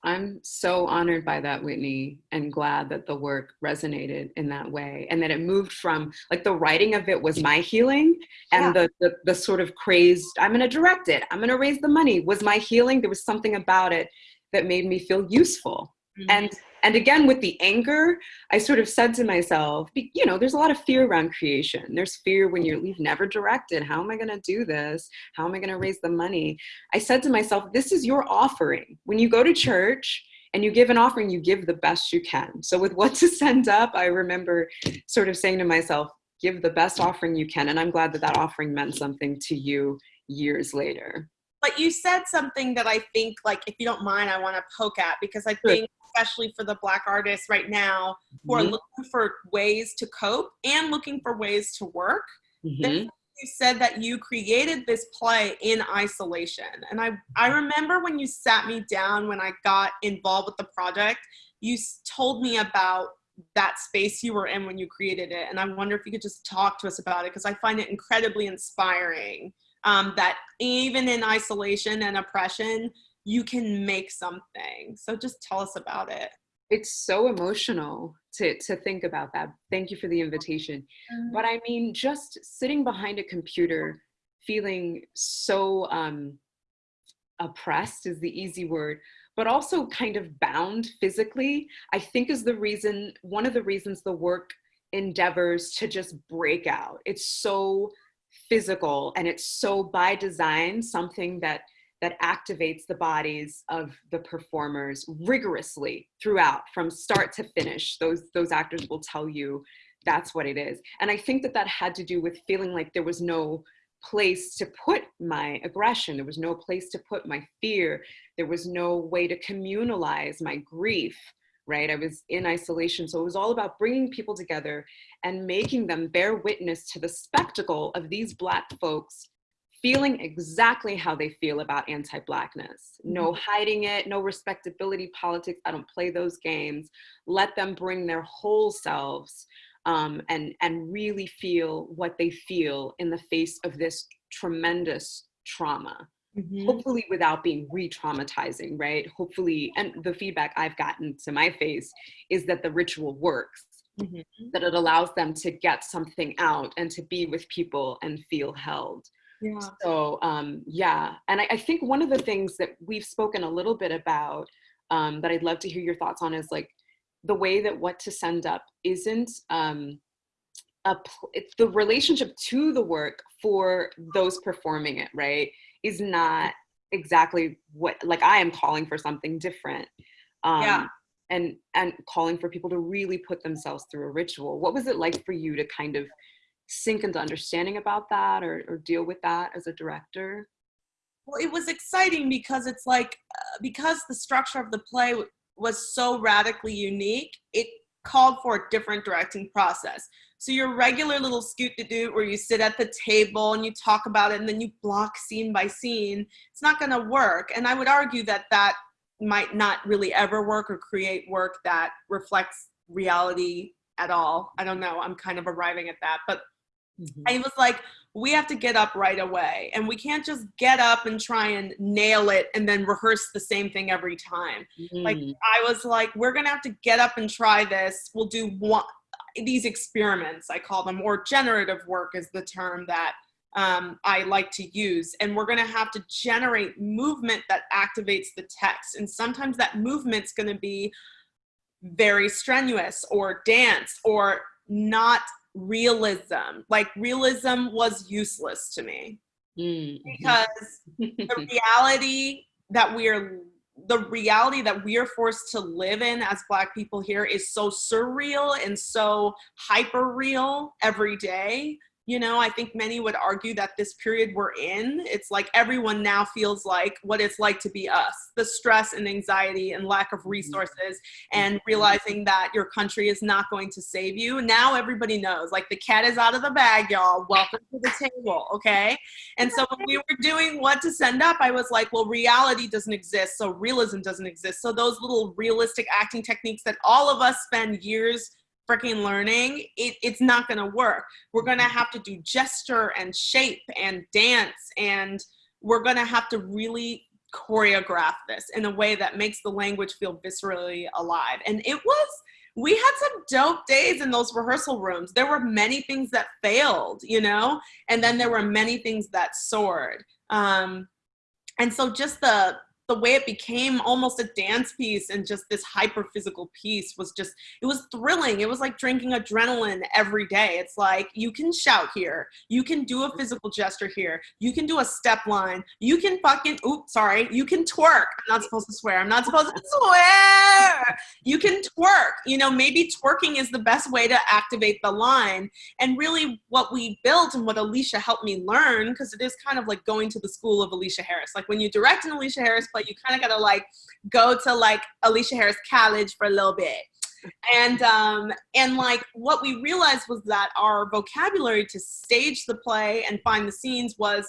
I'm so honored by that, Whitney, and glad that the work resonated in that way and that it moved from like the writing of it was my healing and yeah. the, the, the sort of crazed, I'm gonna direct it, I'm gonna raise the money was my healing. There was something about it that made me feel useful. Mm -hmm. And and again, with the anger, I sort of said to myself, you know, there's a lot of fear around creation. There's fear when you're, you've never directed. How am I going to do this? How am I going to raise the money? I said to myself, this is your offering. When you go to church, and you give an offering, you give the best you can. So with what to send up, I remember sort of saying to myself, give the best offering you can. And I'm glad that that offering meant something to you years later. But you said something that I think, like, if you don't mind, I want to poke at because I think especially for the black artists right now who are mm-hmm. looking for ways to cope and looking for ways to work. Mm-hmm. You said that you created this play in isolation. And I, I remember when you sat me down when I got involved with the project, you told me about that space you were in when you created it. And I wonder if you could just talk to us about it because I find it incredibly inspiring um, that even in isolation and oppression, you can make something. So just tell us about it. It's so emotional to, to think about that. Thank you for the invitation. Mm-hmm. But I mean, just sitting behind a computer, feeling so um, oppressed is the easy word, but also kind of bound physically, I think is the reason, one of the reasons the work endeavors to just break out. It's so physical and it's so by design something that that activates the bodies of the performers rigorously throughout from start to finish. Those, those actors will tell you that's what it is. And I think that that had to do with feeling like there was no place to put my aggression. There was no place to put my fear. There was no way to communalize my grief, right? I was in isolation. So it was all about bringing people together and making them bear witness to the spectacle of these Black folks feeling exactly how they feel about anti-blackness no Mm-hmm. hiding it no respectability politics i don't play those games let them bring their whole selves um, and and really feel what they feel in the face of this tremendous trauma Mhm. hopefully without being re-traumatizing right hopefully and the feedback i've gotten to my face is that the ritual works Mhm. that it allows them to get something out and to be with people and feel held Yeah. so um, yeah, and I, I think one of the things that we've spoken a little bit about um, that I'd love to hear your thoughts on is like the way that what to send up isn't um, a pl- it's the relationship to the work for those performing it, right? Is not exactly what like I am calling for something different. Um, Yeah. And and calling for people to really put themselves through a ritual. What was it like for you to kind of sink into understanding about that or, or deal with that as a director? Well, it was exciting because it's like uh, because the structure of the play was so radically unique, it called for a different directing process. So your regular little scoot to do where you sit at the table and you talk about it and then you block scene by scene, it's not going to work. And I would argue that that might not really ever work or create work that reflects reality at all. I don't know. I'm kind of arriving at that, but I was like, we have to get up right away. And we can't just get up and try and nail it and then rehearse the same thing every time. Like, Mm. I was like, we're going to have to get up and try this. We'll do one, these experiments, I call them, or generative work is the term that um, I like to use. And we're going to have to generate movement that activates the text. And sometimes that movement's going to be very strenuous or dance or not realism. Like realism was useless to me Mm. because the reality that we're the reality that we are forced to live in as black people here is so surreal and so hyper real every day you know i think many would argue that this period we're in it's like everyone now feels like what it's like to be us. The stress and anxiety and lack of mm-hmm. resources mm-hmm. and realizing that your country is not going to save you. Now everybody knows like the cat is out of the bag y'all. Welcome to the table okay? And so when we were doing what to send up, I was like, well, reality doesn't exist, so realism doesn't exist. So those little realistic acting techniques that all of us spend years freaking learning, it, it's not gonna work. We're gonna have to do gesture and shape and dance, and we're gonna have to really choreograph this in a way that makes the language feel viscerally alive. And it was we had some dope days in those rehearsal rooms. There were many things that failed, you know, and then there were many things that soared. Um, and so just the the way it became almost a dance piece and just this hyper physical piece was just it was thrilling. It was like drinking adrenaline every day. It's like you can shout here. You can do a physical gesture here. You can do a step line. You can fucking oops sorry. You can twerk. I'm not supposed to swear. I'm not supposed to swear. You can twerk. You know maybe twerking is the best way to activate the line. And really what we built and what Aleshea helped me learn because it is kind of like going to the school of Aleshea Harris. Like when you direct an Aleshea Harris play you kind of gotta like go to like Aleshea Harris college for a little bit. And um and like what we realized was that our vocabulary to stage the play and find the scenes was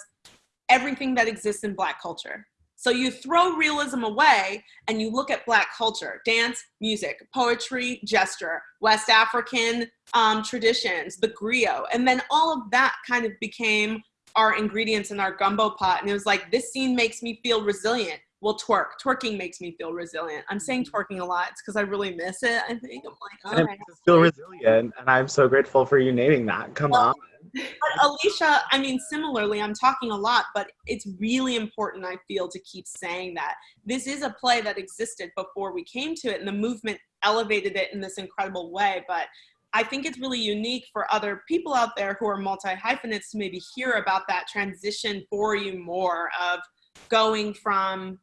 everything that exists in black culture. So you throw realism away and you look at black culture dance music poetry gesture west african um, traditions the griot and then all of that kind of became our ingredients in our gumbo pot and it was like this scene makes me feel resilient well twerk twerking makes me feel resilient i'm saying mm-hmm. twerking a lot it's because i really miss it i think i'm like oh. us feel resilient, and I'm so grateful for you naming that. Come on. but Aleshea i mean similarly i'm talking a lot but it's really important i feel to keep saying that this is a play that existed before we came to it and the movement elevated it in this incredible way but I think it's really unique for other people out there who are multi hyphenates to maybe hear about that transition for you more of going from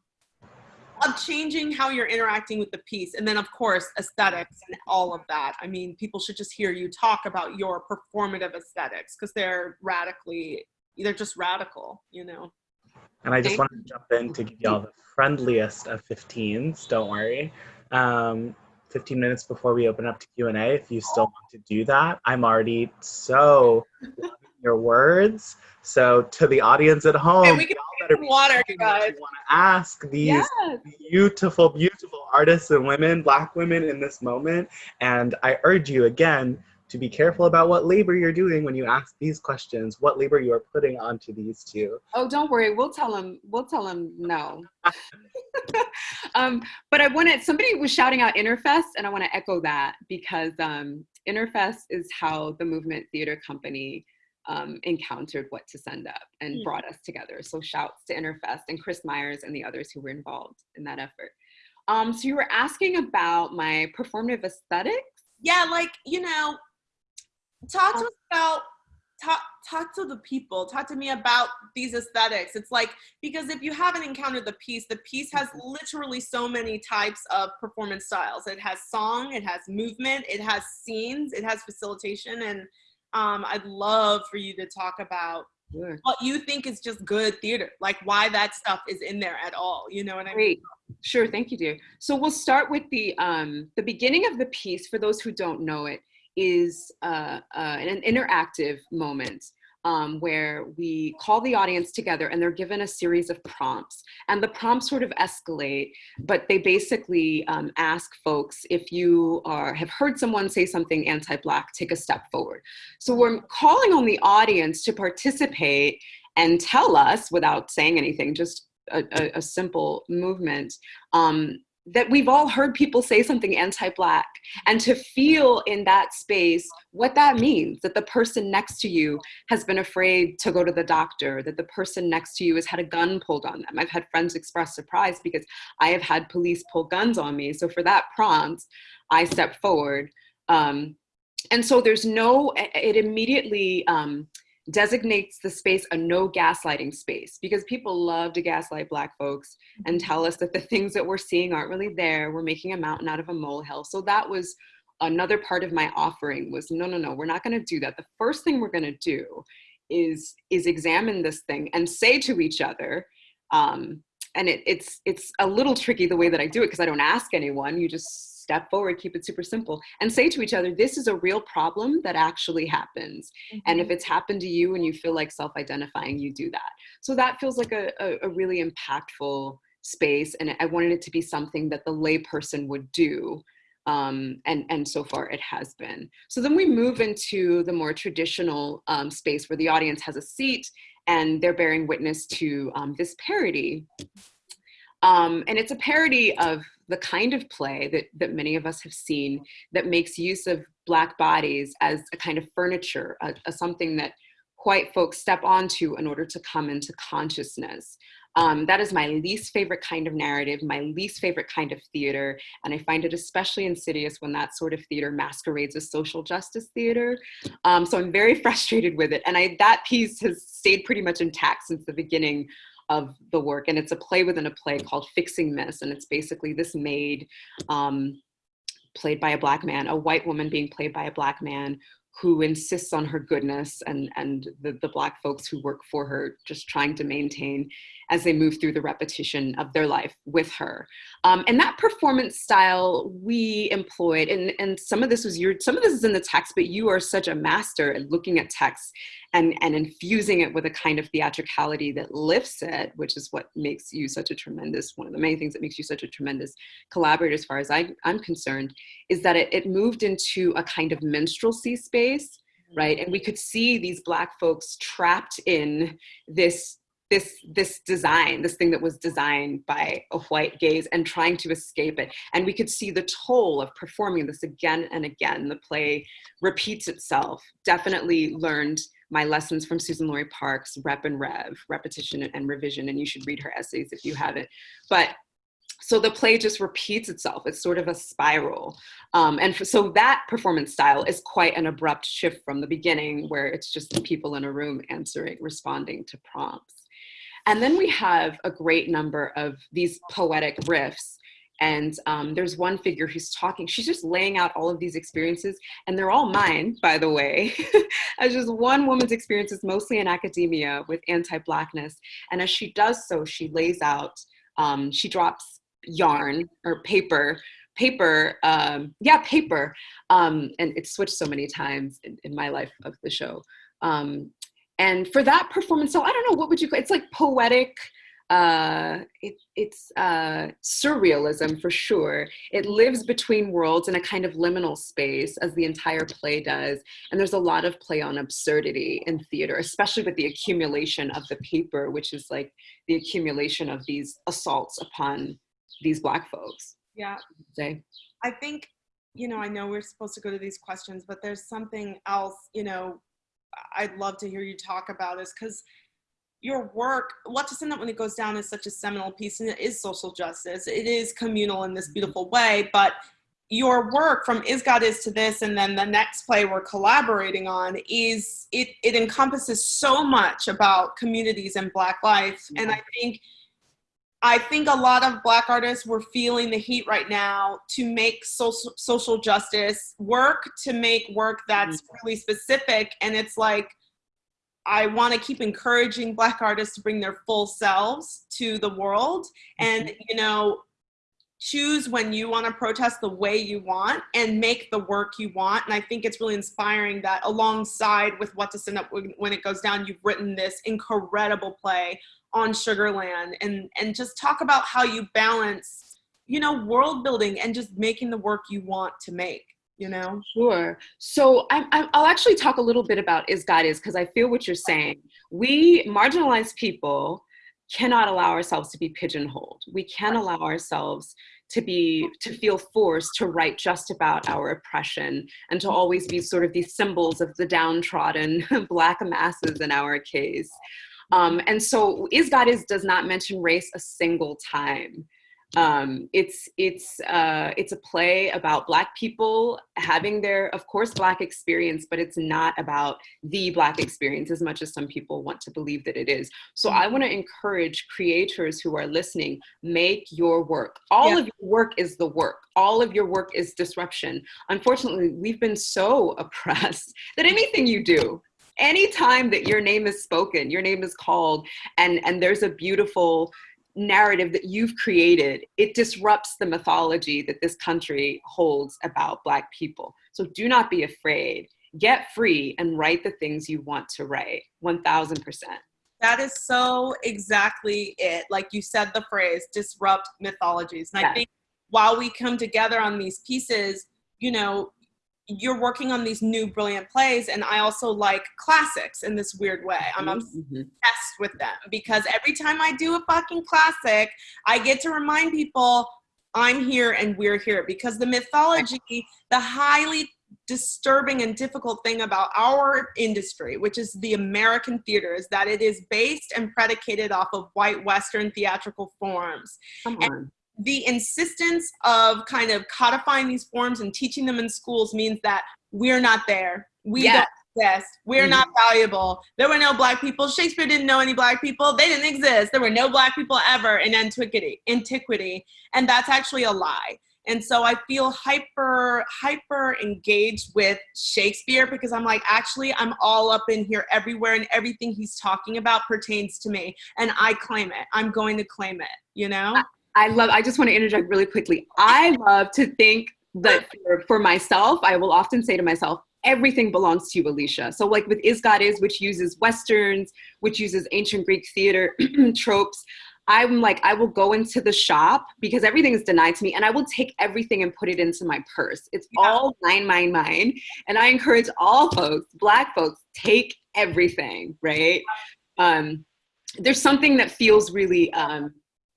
of changing how you're interacting with the piece and then of course aesthetics and all of that i mean people should just hear you talk about your performative aesthetics because they're radically they're just radical you know And I just Thank wanted to jump in to give y'all the friendliest of 15s. Don't worry. Um, 15 minutes before we open up to Q&A if you still want to do that. I'm already so loving your words. So to the audience at home, And we y'all get some water, guys. you want to ask these Yes. beautiful, beautiful artists and women, black women in this moment. And I urge you again to be careful about what labor you're doing when you ask these questions, what labor you are putting onto these two. Oh, don't worry. We'll tell them, We'll tell them no. um, but I wanted somebody was shouting out Interfest, and I want to echo that because um, Interfest is how the Movement Theater Company um, encountered what to send up and Mm. brought us together. So shouts to Interfest and Chris Myers and the others who were involved in that effort. Um, so you were asking about my performative aesthetics. Yeah, like, you know, talk to us about talk talk to the people talk to me about these aesthetics it's like because if you haven't encountered the piece the piece has literally so many types of performance styles it has song it has movement it has scenes it has facilitation and um, i'd love for you to talk about Sure. what you think is just good theater like why that stuff is in there at all you know what i mean Great. Sure, thank you, dear. So we'll start with the um, the beginning of the piece. For those who don't know it, is uh, uh, an interactive moment um, where we call the audience together and they're given a series of prompts, and the prompts sort of escalate, but they basically um, ask folks if you are have heard someone say something anti-black, take a step forward. So we're calling on the audience to participate and tell us without saying anything, just a, a, a simple movement um, that we've all heard people say something anti-black and to feel in that space what that means that the person next to you has been afraid to go to the doctor that the person next to you has had a gun pulled on them. I've had friends express surprise because i have had police pull guns on me. So for that prompt i step forward. Um, and so there's no it immediately um, designates the space a no gaslighting space because people love to gaslight black folks and tell us that the things that we're seeing aren't really there. We're making a mountain out of a molehill. So that was another part of my offering was no no no we're not going to do that. The first thing we're going to do is is examine this thing and say to each other um, and it, it's it's a little tricky the way that i do it because i don't ask anyone. You just step forward keep it super simple and say to each other this is a real problem that actually happens and if it's happened to you and you feel like self-identifying you do that. So that feels like a, a, a really impactful space and i wanted it to be something that the layperson would do um, and and so far it has been. So then we move into the more traditional um, space where the audience has a seat and they're bearing witness to um, this parody um, and it's a parody of the kind of play that, that many of us have seen that makes use of black bodies as a kind of furniture, a, a something that white folks step onto in order to come into consciousness. Um, that is my least favorite kind of narrative, my least favorite kind of theater, and I find it especially insidious when that sort of theater masquerades as social justice theater. Um, so I'm very frustrated with it, and I, that piece has stayed pretty much intact since the beginning of the work, and it's a play within a play called Fixing Miss, and it's basically this maid um, played by a black man, a white woman being played by a black man who insists on her goodness and, and the, the black folks who work for her just trying to maintain as they move through the repetition of their life with her. Um, and that performance style we employed, and, and some of this was your, some of this is in the text, but you are such a master at looking at text and, and infusing it with a kind of theatricality that lifts it, which is what makes you such a tremendous, one of the main things that makes you such a tremendous collaborator as far as I, I'm concerned, is that it, it moved into a kind of minstrelsy space, right? And we could see these black folks trapped in this this this design this thing that was designed by a white gaze and trying to escape it. And we could see the toll of performing this again and again. The play repeats itself. Definitely learned my lessons from Suzan-Lori Parks rep and rev repetition and revision and you should read her essays if you haven't. But so the play just repeats itself. It's sort of a spiral. Um, and for, so that performance style is quite an abrupt shift from the beginning where it's just people in a room answering responding to prompts. And then we have a great number of these poetic riffs. And um, there's one figure who's talking, she's just laying out all of these experiences, and they're all mine, by the way, as just one woman's experiences, mostly in academia with anti Blackness. And as she does so, she lays out, um, she drops yarn or paper paper um, yeah paper um, and it's switched so many times in, in my life of the show um, and for that performance so i don't know what would you call it's like poetic uh, it, it's uh, surrealism for sure. It lives between worlds in a kind of liminal space, as the entire play does. And there's a lot of play on absurdity in theater, especially with the accumulation of the paper, which is like the accumulation of these assaults upon these Black folks. Yeah. Say. I think, you know, I know we're supposed to go to these questions, but there's something else, you know, I'd love to hear you talk about is because your work, What to Send Up When It Goes Down is such a seminal piece and it is social justice. It is communal in this mm-hmm. beautiful way, but your work from Is God Is to this and then the next play we're collaborating on is, it, it encompasses so much about communities and Black life. And I mm-hmm. think I think a lot of Black artists were feeling the heat right now to make social, social justice work, to make work that's mm-hmm. really specific. And it's like, I want to keep encouraging Black artists to bring their full selves to the world and, mm-hmm. you know, choose when you want to protest the way you want and make the work you want. And I think it's really inspiring that alongside with What to Send Up When It Goes Down, you've written this incredible play on Sugarland and, and just talk about how you balance, you know, world building and just making the work you want to make, you know? Sure. So i will actually talk a little bit about Is God Is because I feel what you're saying. We marginalized people cannot allow ourselves to be pigeonholed. We can't allow ourselves to be to feel forced to write just about our oppression and to always be sort of these symbols of the downtrodden black masses in our case um, and so Is God Is does not mention race a single time. Um, it's it's uh, it's a play about Black people having their, of course, Black experience, but it's not about the Black experience as much as some people want to believe that it is. So I want to encourage creators who are listening: make your work. All yeah. of your work is the work. All of your work is disruption. Unfortunately, we've been so oppressed that anything you do anytime that your name is spoken, your name is called, and, and there's a beautiful narrative that you've created, it disrupts the mythology that this country holds about Black people. So do not be afraid. Get free and write the things you want to write, 1000%. That is so exactly it. Like you said the phrase, disrupt mythologies. And yes. I think while we come together on these pieces, you know, you're working on these new brilliant plays and i also like classics in this weird way. I'm mm-hmm. obsessed with them because every time i do a fucking classic i get to remind people i'm here and we're here because the mythology the highly disturbing and difficult thing about our industry which is the american theater is that it is based and predicated off of white western theatrical forms. Come and the insistence of kind of codifying these forms and teaching them in schools means that we're not there. We yeah. don't exist. We're mm-hmm. not valuable. There were no black people. Shakespeare didn't know any black people. They didn't exist. There were no black people ever in antiquity. Antiquity, and that's actually a lie. And so I feel hyper, hyper engaged with Shakespeare because I'm like, actually, I'm all up in here everywhere, and everything he's talking about pertains to me. And I claim it. I'm going to claim it, you know? I love, I just want to interject really quickly. I love to think that for, for myself, I will often say to myself, everything belongs to you, Aleshea. So like with Is God Is, which uses Westerns, which uses ancient Greek theater tropes, I'm like, I will go into the shop because everything is denied to me and I will take everything and put it into my purse. It's yeah. all mine, mine, mine. And I encourage all folks, black folks, take everything, right? Um, there's something that feels really um,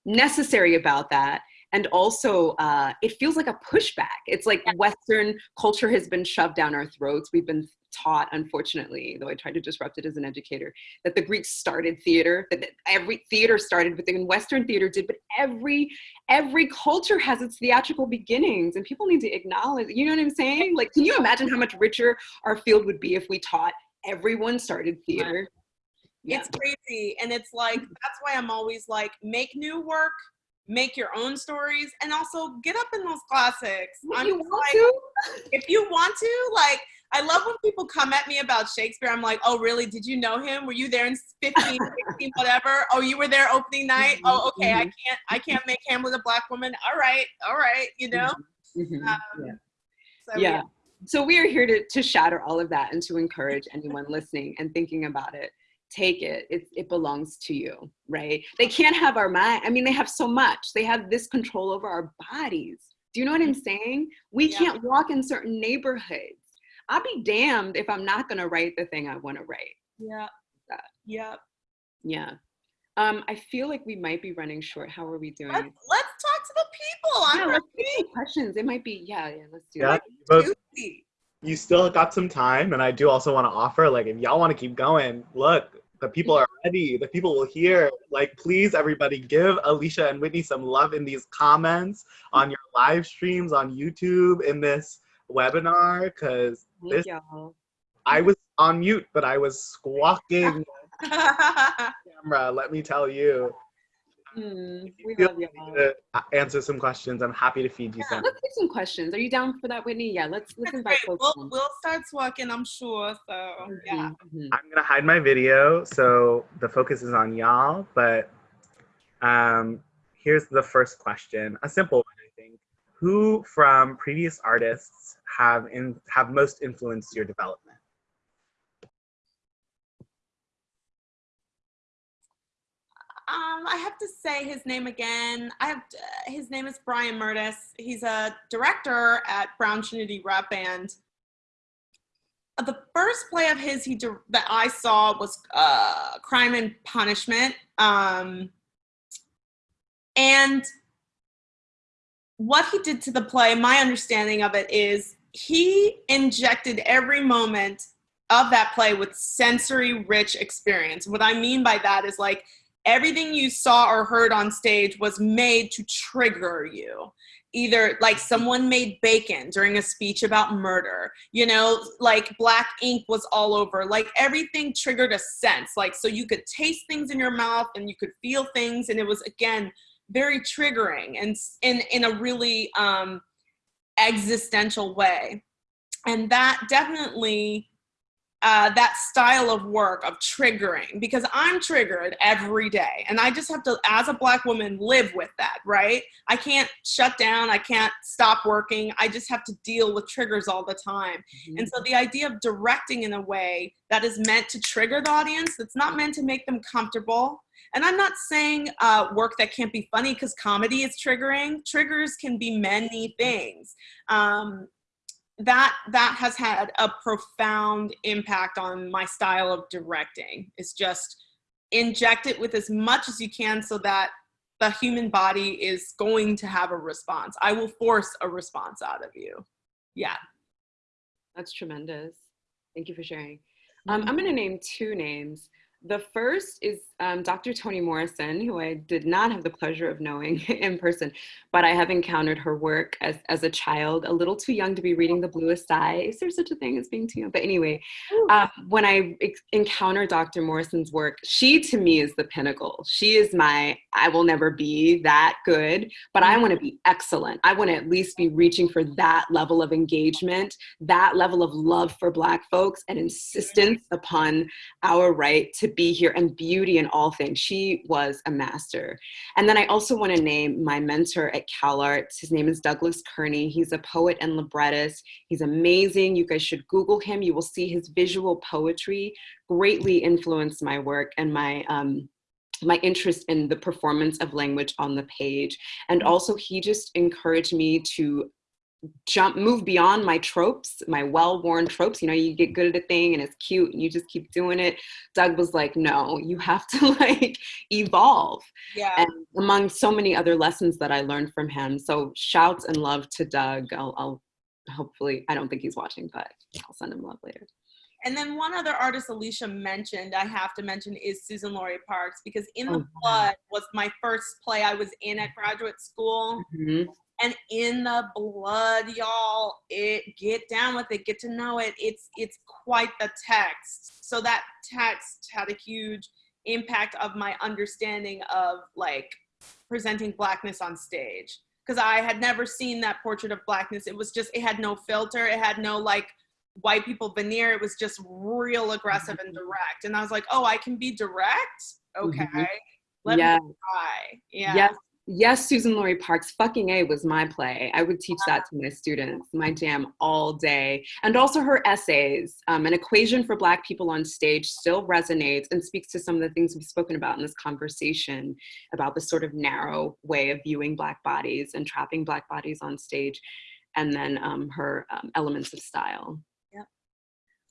necessary about that. And also uh, it feels like a pushback. It's like western culture has been shoved down our throats. We've been taught unfortunately though i tried to disrupt it as an educator that the greeks started theater that every theater started within western theater did but every every culture has its theatrical beginnings and people need to acknowledge you know what i'm saying? Like can you imagine how much richer our field would be if we taught everyone started theater yeah. It's crazy. And it's like, that's why I'm always like, make new work, make your own stories, and also get up in those classics. If I'm you want like, to. If you want to, like, I love when people come at me about Shakespeare. I'm like, oh, really? Did you know him? Were you there in 15, 16, whatever? Oh, you were there opening night? Oh, okay. I mm-hmm. can't, I can't make Hamlet with a black woman. All right. All right. You know? Um, yeah. So, yeah. So we are here to, to shatter all of that and to encourage anyone listening and thinking about it. Take it. It it belongs to you, right? They can't have our mind. I mean, they have so much. They have this control over our bodies. Do you know what I'm saying? We Yeah. can't walk in certain neighborhoods. I'll be damned if I'm not gonna write the thing I want to write. Yeah. That. Yeah. Yeah. Um, I feel like we might be running short. How are we doing? Let's, let's talk to the people. yeah, I'm let's take questions. It might be, yeah, yeah, let's do Yeah, that. you both Juicy. You still got some time and i do also want to offer like if y'all want to keep going look the people are ready the people will hear like please everybody give Aleshea and whitney some love in these comments on your live streams on youtube in this webinar because this y'all. i was on mute but i was squawking camera let me tell you Mm, If you we feel love y'all. to uh, answer some questions i'm happy to feed you some Let's take some questions. Are you down for that, Whitney? Yeah, let's let's That's invite folks. We'll, in. we'll start walking, I'm sure. So, yeah. Mhm, mhm. I'm gonna hide my video so the focus is on y'all. But um, here's the first question, a simple one, I think. Who from previous artists have in have most influenced your development? Um, I have to say his name again. I have uh, his name is Brian Mertes. He's a director at Brown Trinity Rep Band. Uh, The first play of his he that I saw was uh, Crime and Punishment, um, and what he did to the play. My understanding of it is he injected every moment of that play with sensory rich experience. What I mean by that is like everything you saw or heard on stage was made to trigger you. Either like someone made bacon during a speech about murder, you know, like black ink was all over, like everything triggered a sense. Like, so you could taste things in your mouth and you could feel things. And it was, again, very triggering and in, in a really um, existential way. And that definitely uh, that style of work of triggering because I'm triggered every day. And I just have to, as a Black woman, live with that, right? I can't shut down. I can't stop working. I just have to deal with triggers all the time. And so the idea of directing in a way that is meant to trigger the audience, that's not meant to make them comfortable. And I'm not saying uh, work that can't be funny because comedy is triggering. Triggers can be many things. Um, that that has had a profound impact on my style of directing. It's just inject it with as much as you can so that the human body is going to have a response. I will force a response out of you. Yeah. That's tremendous. Thank you for sharing. Um, I'm going to name two names. The first is um, Dr. Toni Morrison, who I did not have the pleasure of knowing in person, but I have encountered her work as, as a child, a little too young to be reading The Bluest Eye. Is there such a thing as being too young? But anyway, um, when I encounter Dr. Morrison's work, she to me is the pinnacle. She is my, I will never be that good, but I want to be excellent. I want to at least be reaching for that level of engagement, that level of love for Black folks, and insistence upon our right to be here and beauty in all things. She was a master. And then I also want to name my mentor at CalArts. His name is Douglas Kearney. He's a poet and librettist. He's amazing. You guys should Google him. You will see his visual poetry greatly influenced my work and my um, my interest in the performance of language on the page. And also he just encouraged me to jump move beyond my tropes my well-worn tropes you know you get good at a thing and it's cute and you just keep doing it doug was like no you have to like evolve Yeah. and among so many other lessons that i learned from him so shouts and love to doug i'll, I'll hopefully i don't think he's watching but i'll send him love later And then one other artist Aleshea mentioned, I have to mention, is Suzan-Lori Parks because In the Oh. Blood was my first play I was in at graduate school. Mhm. And in the blood, y'all, it get down with it, get to know it. It's it's quite the text. So that text had a huge impact of my understanding of like presenting blackness on stage because I had never seen that portrait of blackness. It was just it had no filter. It had no like white people veneer. It was just real aggressive and direct. And I was like, oh, I can be direct. Mm-hmm. Okay, let Yeah. me try. Yeah. Yes. Yes, Suzan-Lori Parks, fucking A was my play. I would teach that to my students, my jam all day. And also her essays, um, An Equation for Black People on Stage still resonates and speaks to some of the things we've spoken about in this conversation about the sort of narrow way of viewing Black bodies and trapping Black bodies on stage. And then um, her um, elements of style. Yep.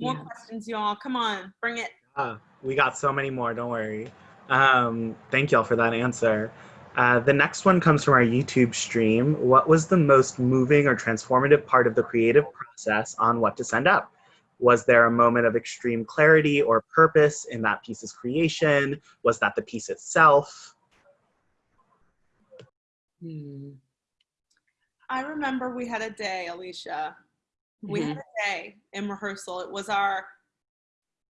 More Yeah. questions, y'all. Come on, bring it. Ah, we got so many more, don't worry. Um, thank y'all for that answer. Uh, the next one comes from our YouTube stream. What was the most moving or transformative part of the creative process on what to send up? Was there a moment of extreme clarity or purpose in that piece's creation? Was that the piece itself? Hmm. I remember we had a day, Aleshea. We Mhm. had a day in rehearsal. It was our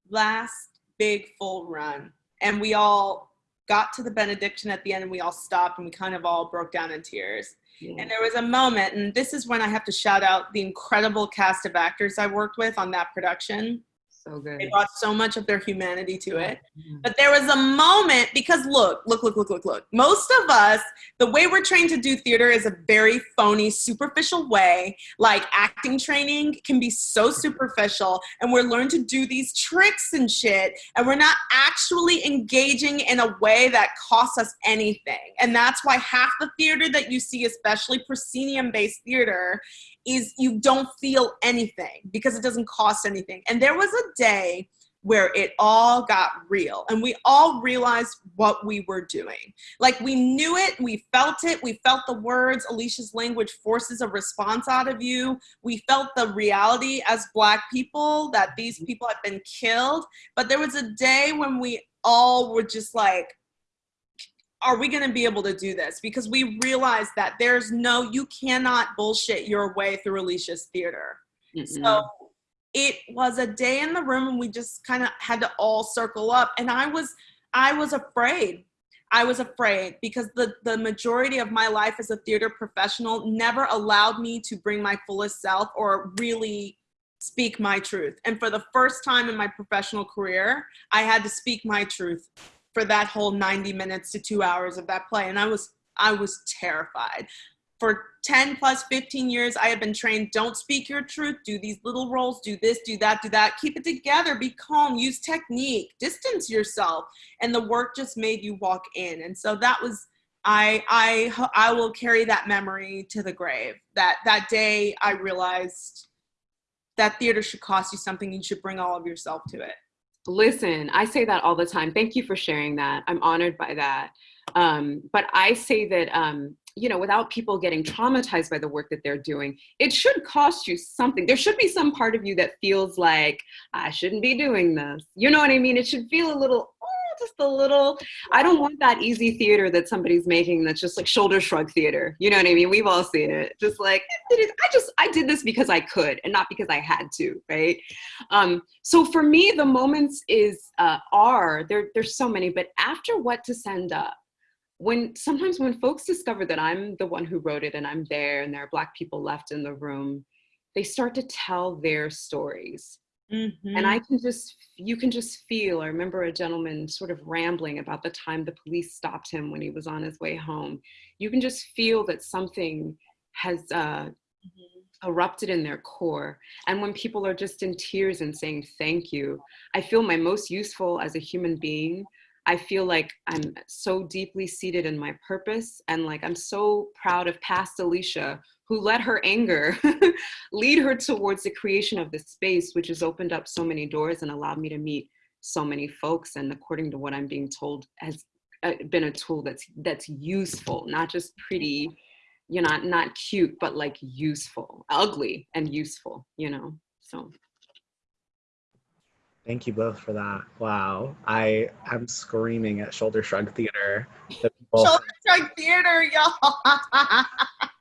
last big full run. And we all got to the benediction at the end and we all stopped and we kind of all broke down in tears. Yeah. And there was a moment, and this is when I have to shout out the incredible cast of actors I worked with on that production. So good. They brought so much of their humanity to it. Yeah. But there was a moment because look, look, look, look, look, look. Most of us, the way we're trained to do theater is a very phony, superficial way. Like acting training can be so superficial, and we're learned to do these tricks and shit, and we're not actually engaging in a way that costs us anything. And that's why half the theater that you see, especially proscenium based theater, is you don't feel anything because it doesn't cost anything. And there was a day where it all got real and we all realized what we were doing. Like we knew it, we felt it, we felt the words. Aleshea's language forces a response out of you. We felt the reality as Black people that these mm-hmm. people had been killed. But there was a day when we all were just like, are we going to be able to do this? Because we realized that there's no, you cannot bullshit your way through Aleshea's theater. Mm-mm. So it was a day in the room and we just kind of had to all circle up. And I was, I was afraid. I was afraid because the, the majority of my life as a theater professional never allowed me to bring my fullest self or really speak my truth. And for the first time in my professional career, I had to speak my truth for that whole 90 minutes to two hours of that play. And I was, I was terrified. For 10 plus 15 years, I have been trained, don't speak your truth, do these little roles, do this, do that, do that, keep it together, be calm, use technique, distance yourself. And the work just made you walk in. And so that was, I, I, I will carry that memory to the grave. That, that day I realized that theater should cost you something, you should bring all of yourself to it. Listen, I say that all the time. Thank you for sharing that. I'm honored by that. Um, but I say that, um, you know, without people getting traumatized by the work that they're doing, it should cost you something. There should be some part of you that feels like, I shouldn't be doing this. You know what I mean? It should feel a little, just a little. I don't want that easy theater that somebody's making that's just like shoulder shrug theater. You know what I mean? We've all seen it. Just like, I just, I did this because I could and not because I had to, right? Um, so for me, the moments is uh, are there. There's so many, but after what to send up, when sometimes when folks discover that I'm the one who wrote it and I'm there, and there are black people left in the room, they start to tell their stories, Mm-hmm. and I can just you can just feel. I remember a gentleman sort of rambling about the time the police stopped him when he was on his way home. You can just feel that something has uh, erupted in their core. And when people are just in tears and saying thank you, I feel my most useful as a human being. I feel like I'm so deeply seated in my purpose and like I'm so proud of past Aleshea who let her anger lead her towards the creation of this space, which has opened up so many doors and allowed me to meet so many folks. And according to what I'm being told, has uh, been a tool that's that's useful, not just pretty, you know, not, not cute, but like useful, ugly and useful, you know. So Thank you both for that. Wow. I am screaming at Shoulder Shrug Theater. Shoulder shrug theater, y'all.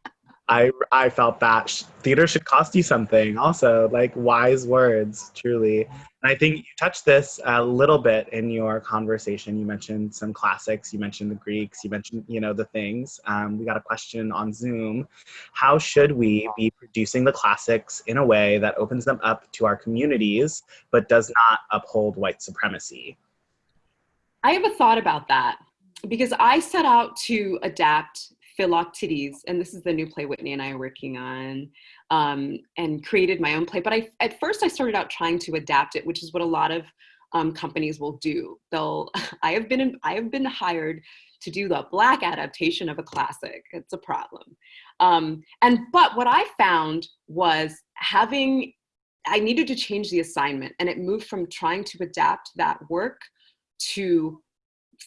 I, I felt that theater should cost you something also, like wise words, truly. And I think you touched this a little bit in your conversation. You mentioned some classics, you mentioned the Greeks, you mentioned, you know, the things. Um, we got a question on Zoom. How should we be producing the classics in a way that opens them up to our communities, but does not uphold white supremacy? I have a thought about that because I set out to adapt Philoctetes, and this is the new play Whitney and I are working on, um, and created my own play. But I, at first, I started out trying to adapt it, which is what a lot of um, companies will do. They'll, I have been, I have been hired to do the black adaptation of a classic. It's a problem. Um, and but what I found was having, I needed to change the assignment, and it moved from trying to adapt that work to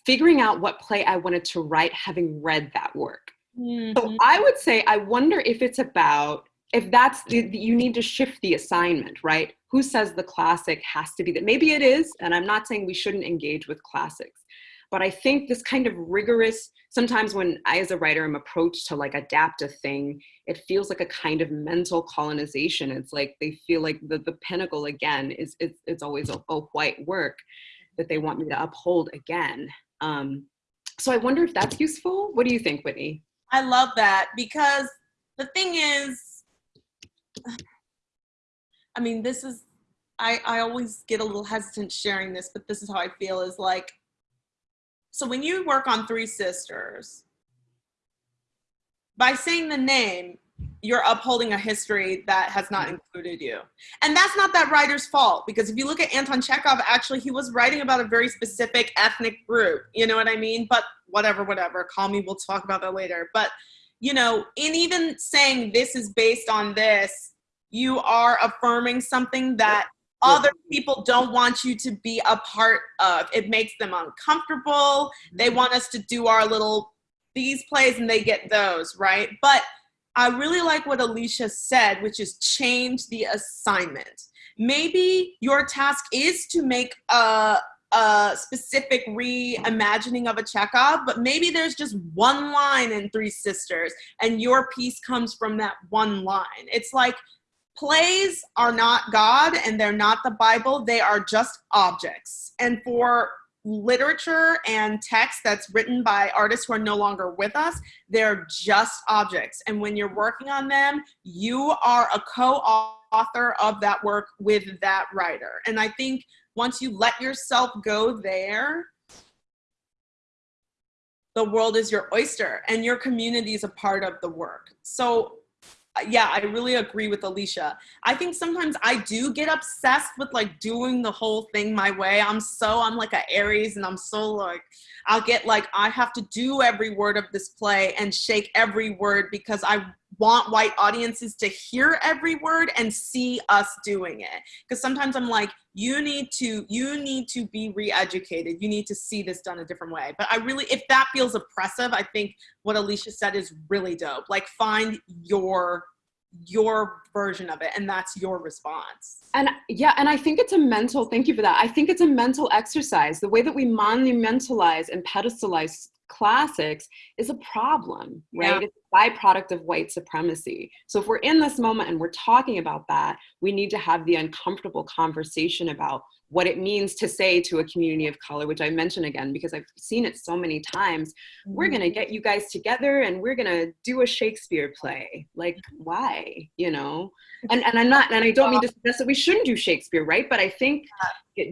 figuring out what play I wanted to write, having read that work. Mm-hmm. So I would say, I wonder if it's about if that's the, you need to shift the assignment, right? Who says the classic has to be that? Maybe it is, and I'm not saying we shouldn't engage with classics, but I think this kind of rigorous, sometimes when I as a writer am approached to like adapt a thing, it feels like a kind of mental colonization. It's like they feel like the, the pinnacle again is it's, it's always a, a white work that they want me to uphold again. Um, so I wonder if that's useful. What do you think, Whitney? I love that because the thing is, I mean, this is, I, I always get a little hesitant sharing this, but this is how I feel is like, so when you work on Three Sisters, by saying the name, you're upholding a history that has not included you. And that's not that writer's fault because if you look at Anton Chekhov, actually he was writing about a very specific ethnic group, you know what I mean? But whatever, whatever, call me, we'll talk about that later. But you know, in even saying this is based on this, you are affirming something that other people don't want you to be a part of. It makes them uncomfortable. They mm-hmm. want us to do our little these plays and they get those, right? But I really like what Aleshea said, which is change the assignment. Maybe your task is to make a, a specific reimagining of a Chekhov, but maybe there's just one line in Three Sisters and your piece comes from that one line. It's like plays are not God and they're not the Bible, they are just objects. And for literature and text that's written by artists who are no longer with us, they're just objects. And when you're working on them, you are a co-author of that work with that writer. And I think once you let yourself go there, the world is your oyster and your community is a part of the work. So yeah, I really agree with Aleshea. I think sometimes I do get obsessed with like doing the whole thing my way. I'm so, I'm like a Aries and I'm so like, I'll get like, I have to do every word of this play and shake every word because I want white audiences to hear every word and see us doing it. Because sometimes I'm like, you need to, you need to be re-educated. You need to see this done a different way. But I really, if that feels oppressive, I think what Aleshea said is really dope. Like find your your version of it and that's your response and yeah and i think it's a mental thank you for that i think it's a mental exercise the way that we monumentalize and pedestalize classics is a problem, right? Yeah. It's a byproduct of white supremacy. So if we're in this moment and we're talking about that, we need to have the uncomfortable conversation about what it means to say to a community of color, which I mention again because I've seen it so many times. Mm-hmm. We're gonna get you guys together and we're gonna do a Shakespeare play. Like, why? You know? And and I'm not, and I don't mean to suggest that we shouldn't do Shakespeare, right? But I think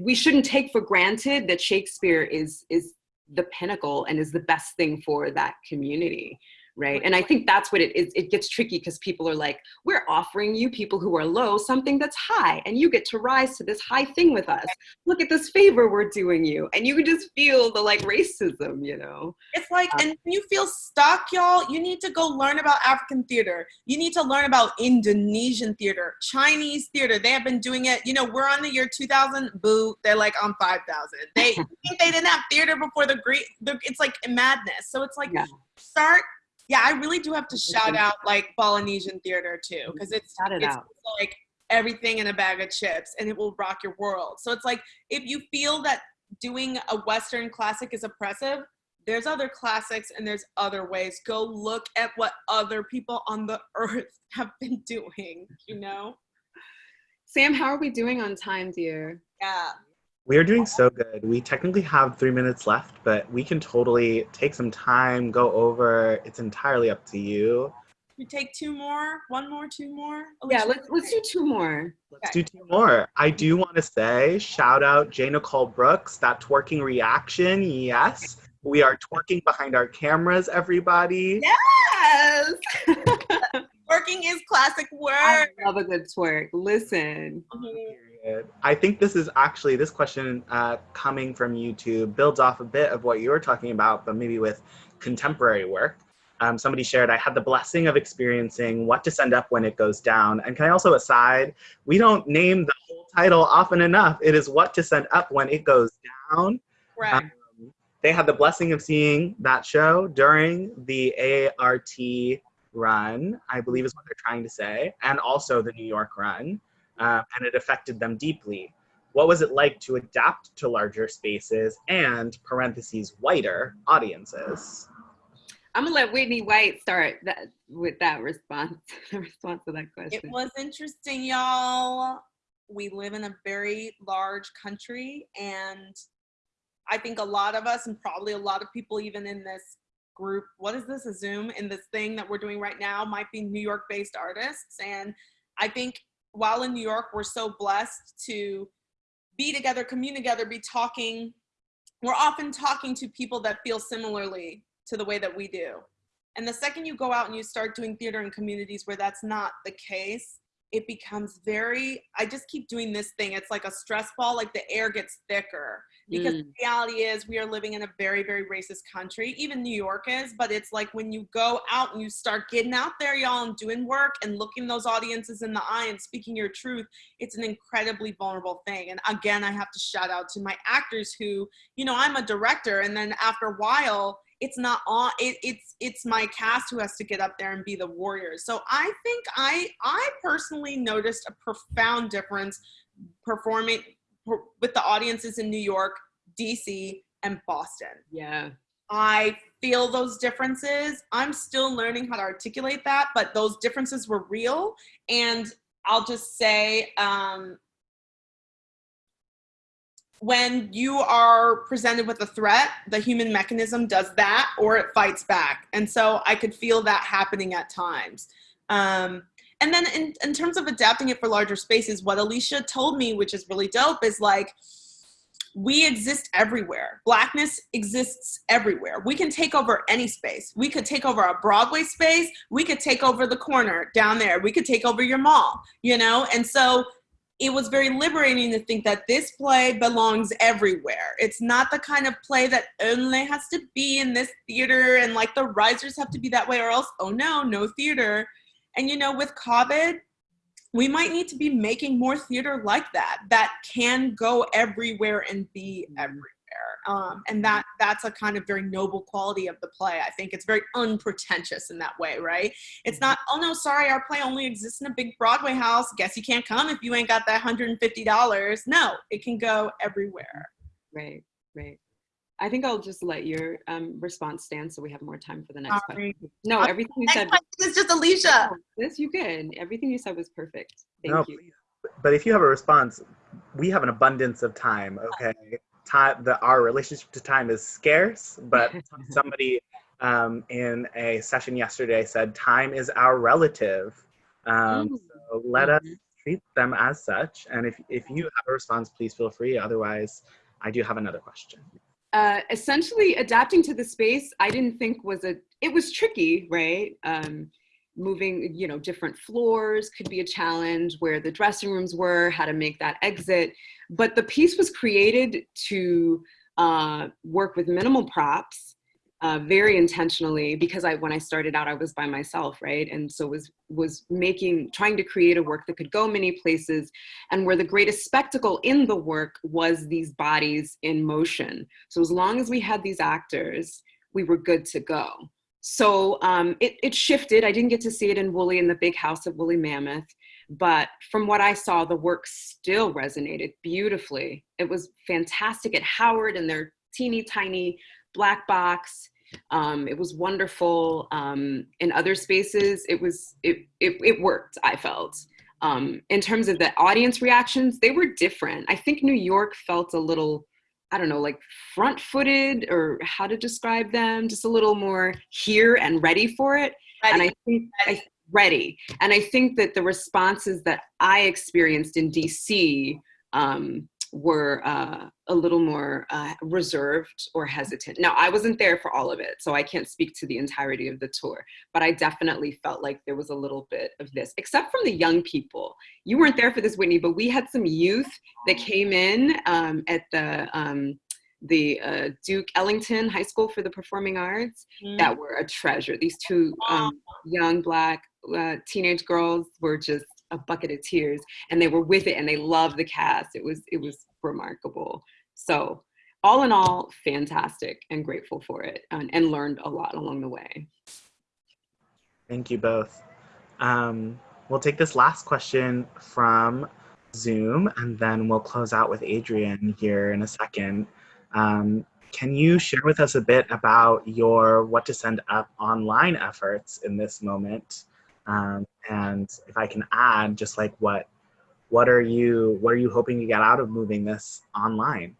we shouldn't take for granted that Shakespeare is is the pinnacle and is the best thing for that community right. And i think that's what it is it gets tricky because people are like we're offering you people who are low something that's high and you get to rise to this high thing with us. Look at this favor we're doing you. And you can just feel the like racism you know? It's like um, and you feel stuck y'all you need to go learn about african theater. You need to learn about indonesian theater chinese theater. They have been doing it. You know we're on the year 2000 boo they're like on 5000 they think they didn't have theater before the great it's like madness. So it's like yeah. start yeah, I really do have to shout out like Polynesian theater too, because it's, it it's like everything in a bag of chips and it will rock your world. So it's like if you feel that doing a Western classic is oppressive, there's other classics and there's other ways. Go look at what other people on the earth have been doing, you know? Sam, how are we doing on time, dear? Yeah. We are doing so good. We technically have three minutes left, but we can totally take some time, go over. It's entirely up to you. We take two more, one more, two more. Aleshea, yeah, let's let's do two more. Let's okay. do two more. I do want to say shout out J. Nicole Brooks, that twerking reaction. Yes, we are twerking behind our cameras, everybody. Yes. Twerking is classic work. I love a good twerk. Listen. Period. I think this is actually this question uh, coming from YouTube builds off a bit of what you were talking about, but maybe with contemporary work. Um, somebody shared, I had the blessing of experiencing what to send up when it goes down. And can I also aside, we don't name the whole title often enough. It is what to send up when it goes down. Right. Um, they had the blessing of seeing that show during the ART run, I believe is what they're trying to say, and also the New York run, uh, and it affected them deeply. What was it like to adapt to larger spaces and parentheses whiter audiences? I'm gonna let Whitney White start that with that response. The response to that question. It was interesting, y'all. We live in a very large country, and I think a lot of us, and probably a lot of people, even in this group, what is this, a Zoom, in this thing that we're doing right now, might be New York based artists. And I think while in New York, we're so blessed to be together, commune together, be talking. We're often talking to people that feel similarly to the way that we do. And the second you go out and you start doing theater in communities where that's not the case, it becomes very, I just keep doing this thing. It's like a stress ball, like the air gets thicker. Because Mm. the reality is, we are living in a very, very racist country. Even New York is, but it's like when you go out and you start getting out there, y'all, and doing work and looking those audiences in the eye and speaking your truth, it's an incredibly vulnerable thing. And again, I have to shout out to my actors who, you know, I'm a director, and then after a while, it's not on it, it's it's my cast who has to get up there and be the warriors so i think i i personally noticed a profound difference performing per- with the audiences in new york dc and boston yeah. i feel those differences i'm still learning how to articulate that but those differences were real and i'll just say um when you are presented with a threat, the human mechanism does that or it fights back. And so I could feel that happening at times. Um, and then in, in terms of adapting it for larger spaces, what Aleshea told me, which is really dope, is like, we exist everywhere. Blackness exists everywhere. We can take over any space. We could take over a Broadway space. We could take over the corner down there. We could take over your mall, you know? And so it was very liberating to think that this play belongs everywhere. It's not the kind of play that only has to be in this theater and like the risers have to be that way or else, oh no, no theater. And you know, with COVID, we might need to be making more theater like that, that can go everywhere and be everywhere. Um, and that that's a kind of very noble quality of the play. I think it's very unpretentious in that way, right? It's not, oh no, sorry, our play only exists in a big Broadway house. Guess you can't come if you ain't got that $150. No, it can go everywhere. Right. Right. I think I'll just let your um, response stand so we have more time for the next Sorry. question. No, everything you Next said. question is just Aleshea. Yes, you can. Everything you said was perfect. Thank No, you. please. But if you have a response, we have an abundance of time. Okay, time. The our relationship to time is scarce, but somebody um, in a session yesterday said time is our relative. Um, Mm. so let us Mhm. treat them as such. And if if you have a response, please feel free. Otherwise, I do have another question. Uh, essentially adapting to the space i didn't think was a it was tricky right? Um, moving you know different floors could be a challenge where the dressing rooms were how to make that exit. But the piece was created to uh, work with minimal props uh, very intentionally because I when I started out I was by myself right? And so was was making trying to create a work that could go many places. And where the greatest spectacle in the work was these bodies in motion. So as long as we had these actors we were good to go. So um, it, it shifted. I didn't get to see it in Woolly in the big house at Woolly Mammoth. But from what I saw the work still resonated beautifully. It was fantastic at Howard and their teeny tiny black box. Um, it was wonderful. Um, in other spaces it was it, it, it worked i felt. Um, in terms of the audience reactions they were different. I think new york felt a little i don't know like front footed or how to describe them just a little more here and ready for it. And i think I, ready. and i think that the responses that i experienced in dc um, were uh, a little more uh, reserved or hesitant. Now, I wasn't there for all of it, so I can't speak to the entirety of the tour, but I definitely felt like there was a little bit of this, except from the young people. You weren't there for this, Whitney, but we had some youth that came in um, at the um, the uh, Duke Ellington High School for the Performing Arts mm. that were a treasure. These two um, young black uh, teenage girls were just a bucket of tears and they were with it and they loved the cast. It was, it was remarkable. So all in all, fantastic and grateful for it and, and learned a lot along the way. Thank you both. Um, we'll take this last question from Zoom and then we'll close out with Adrian here in a second. Um, can you share with us a bit about your What to Send Up online efforts in this moment? Um, and if I can add, just like what what are you what are you hoping to get out of moving this online?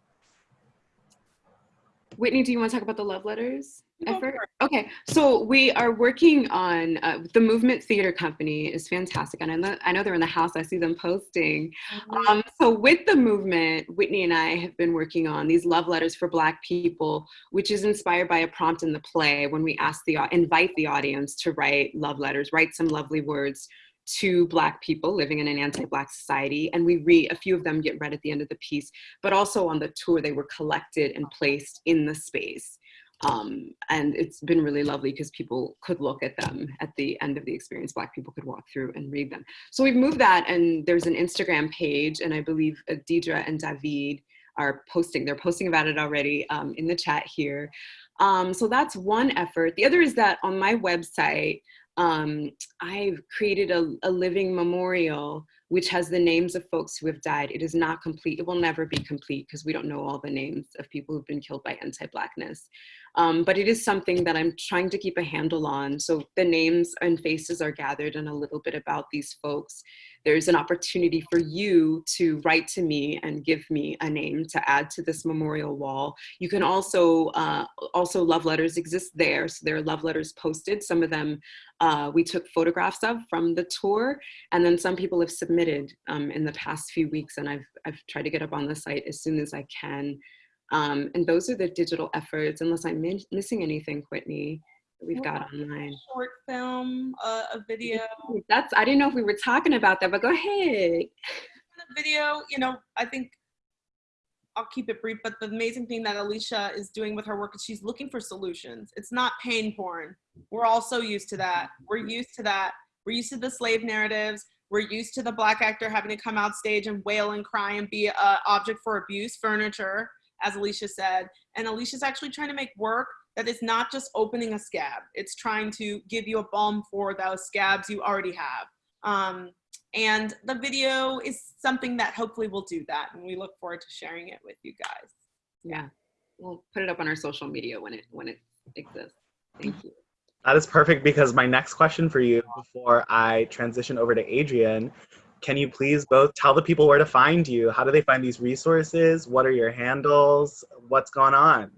Whitney, do you want to talk about the love letters effort? Okay, so we are working on uh, the Movement Theater Company is fantastic, and I know, I know they're in the house. I see them posting. Mm-hmm. Um, so with the movement, Whitney and I have been working on these love letters for Black people, which is inspired by a prompt in the play when we ask the invite the audience to write love letters, write some lovely words to Black people living in an anti-Black society. And we read, a few of them get read at the end of the piece, but also on the tour, they were collected and placed in the space. Um, and it's been really lovely because people could look at them at the end of the experience. Black people could walk through and read them. So we've moved that and there's an Instagram page and I believe Deidre and David are posting, they're posting about it already um, in the chat here. Um, so that's one effort. The other is that on my website, um, I've created a, a, living memorial which has the names of folks who have died. It is not complete. It will never be complete because we don't know all the names of people who've been killed by anti-blackness. Um, but it is something that I'm trying to keep a handle on. So the names and faces are gathered and a little bit about these folks there's an opportunity for you to write to me and give me a name to add to this memorial wall. You can also, uh, also love letters exist there. So there are love letters posted. Some of them uh, we took photographs of from the tour, and then some people have submitted um, in the past few weeks, and I've, I've tried to get up on the site as soon as I can. Um, and those are the digital efforts, unless I'm missing anything, Whitney we've got online. Short film, uh, a video. That's I didn't know if we were talking about that, but go ahead. video, you know, I think I'll keep it brief, but the amazing thing that Aleshea is doing with her work is she's looking for solutions. It's not pain porn. We're all so used to that. We're used to that. We're used to the slave narratives. We're used to the black actor having to come out stage and wail and cry and be an object for abuse, furniture, as Aleshea said. And Aleshea's actually trying to make work that is not just opening a scab. It's trying to give you a balm for those scabs you already have. Um, and the video is something that hopefully will do that. And we look forward to sharing it with you guys. Yeah, we'll put it up on our social media when it, when it exists. Thank you. That is perfect because my next question for you before I transition over to Adrian, can you please both tell the people where to find you? How do they find these resources? What are your handles? What's going on?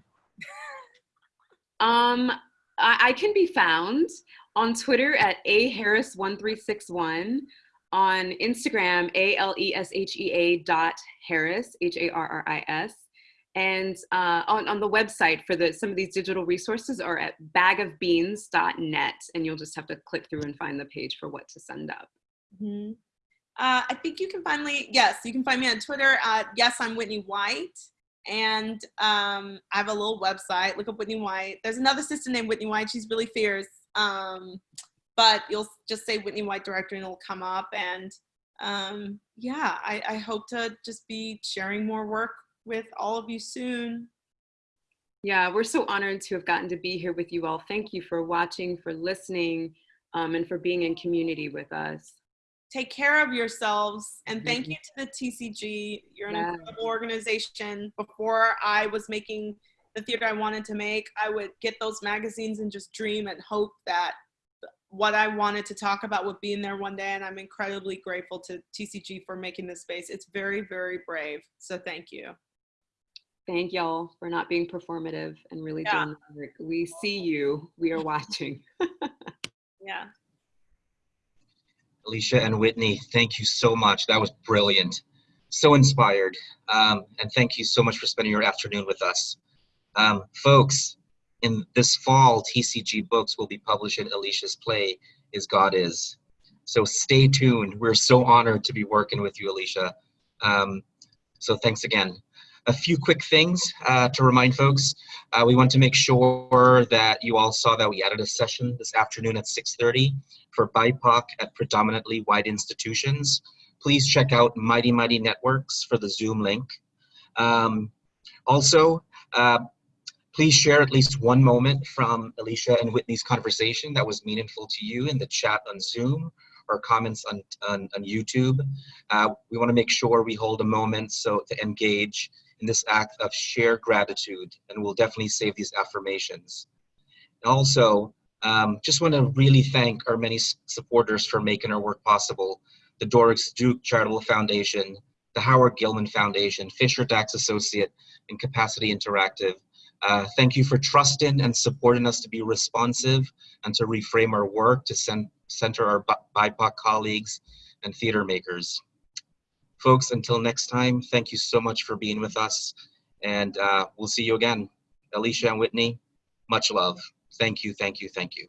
Um, I, I can be found on Twitter at a harris one three six one, on Instagram a l e s h e a dot harris h a r r i s, and uh, on on the website for the some of these digital resources are at bagofbeans.net, and you'll just have to click through and find the page for what to send up. Mm -hmm. Uh, I think you can finally yes, you can find me on Twitter at yes I'm Whitney White. And um, I have a little website. Look up Whitney White. There's another sister named Whitney White. She's really fierce. Um, but you'll just say Whitney White director and it'll come up. And um, yeah, I, I hope to just be sharing more work with all of you soon. Yeah, we're so honored to have gotten to be here with you all. Thank you for watching, for listening, um, and for being in community with us take care of yourselves and thank mm-hmm. you to the TCG. You're an yeah. incredible organization. Before I was making the theater I wanted to make, I would get those magazines and just dream and hope that what I wanted to talk about would be in there one day. And I'm incredibly grateful to TCG for making this space. It's very, very brave. So thank you. Thank y'all for not being performative and really yeah. doing the work. We see you. We are watching. yeah. Aleshea and Whitney, thank you so much. That was brilliant. so inspired. Um, and thank you so much for spending your afternoon with us. Um, folks, in this fall, TCG Books will be publishing Aleshea's play, Is God Is. So stay tuned. We're so honored to be working with you, Aleshea. Um, so thanks again. A few quick things uh, to remind folks. Uh, we want to make sure that you all saw that we added a session this afternoon at 6.30 for BIPOC at predominantly white institutions. Please check out Mighty Mighty Networks for the Zoom link. Um, also, uh, please share at least one moment from Aleshea and Whitney's conversation that was meaningful to you in the chat on Zoom or comments on, on, on YouTube. Uh, we want to make sure we hold a moment so to engage in this act of sheer gratitude, and we'll definitely save these affirmations. And also, um, just want to really thank our many supporters for making our work possible. The Doris Duke Charitable Foundation, the Howard Gilman Foundation, Fisher Dachs Associate, and Capacity Interactive. Uh, thank you for trusting and supporting us to be responsive and to reframe our work to center our BIPOC colleagues and theater makers. Folks, until next time, thank you so much for being with us, and uh, we'll see you again. Aleshea and Whitney, much love. Thank you, thank you, thank you.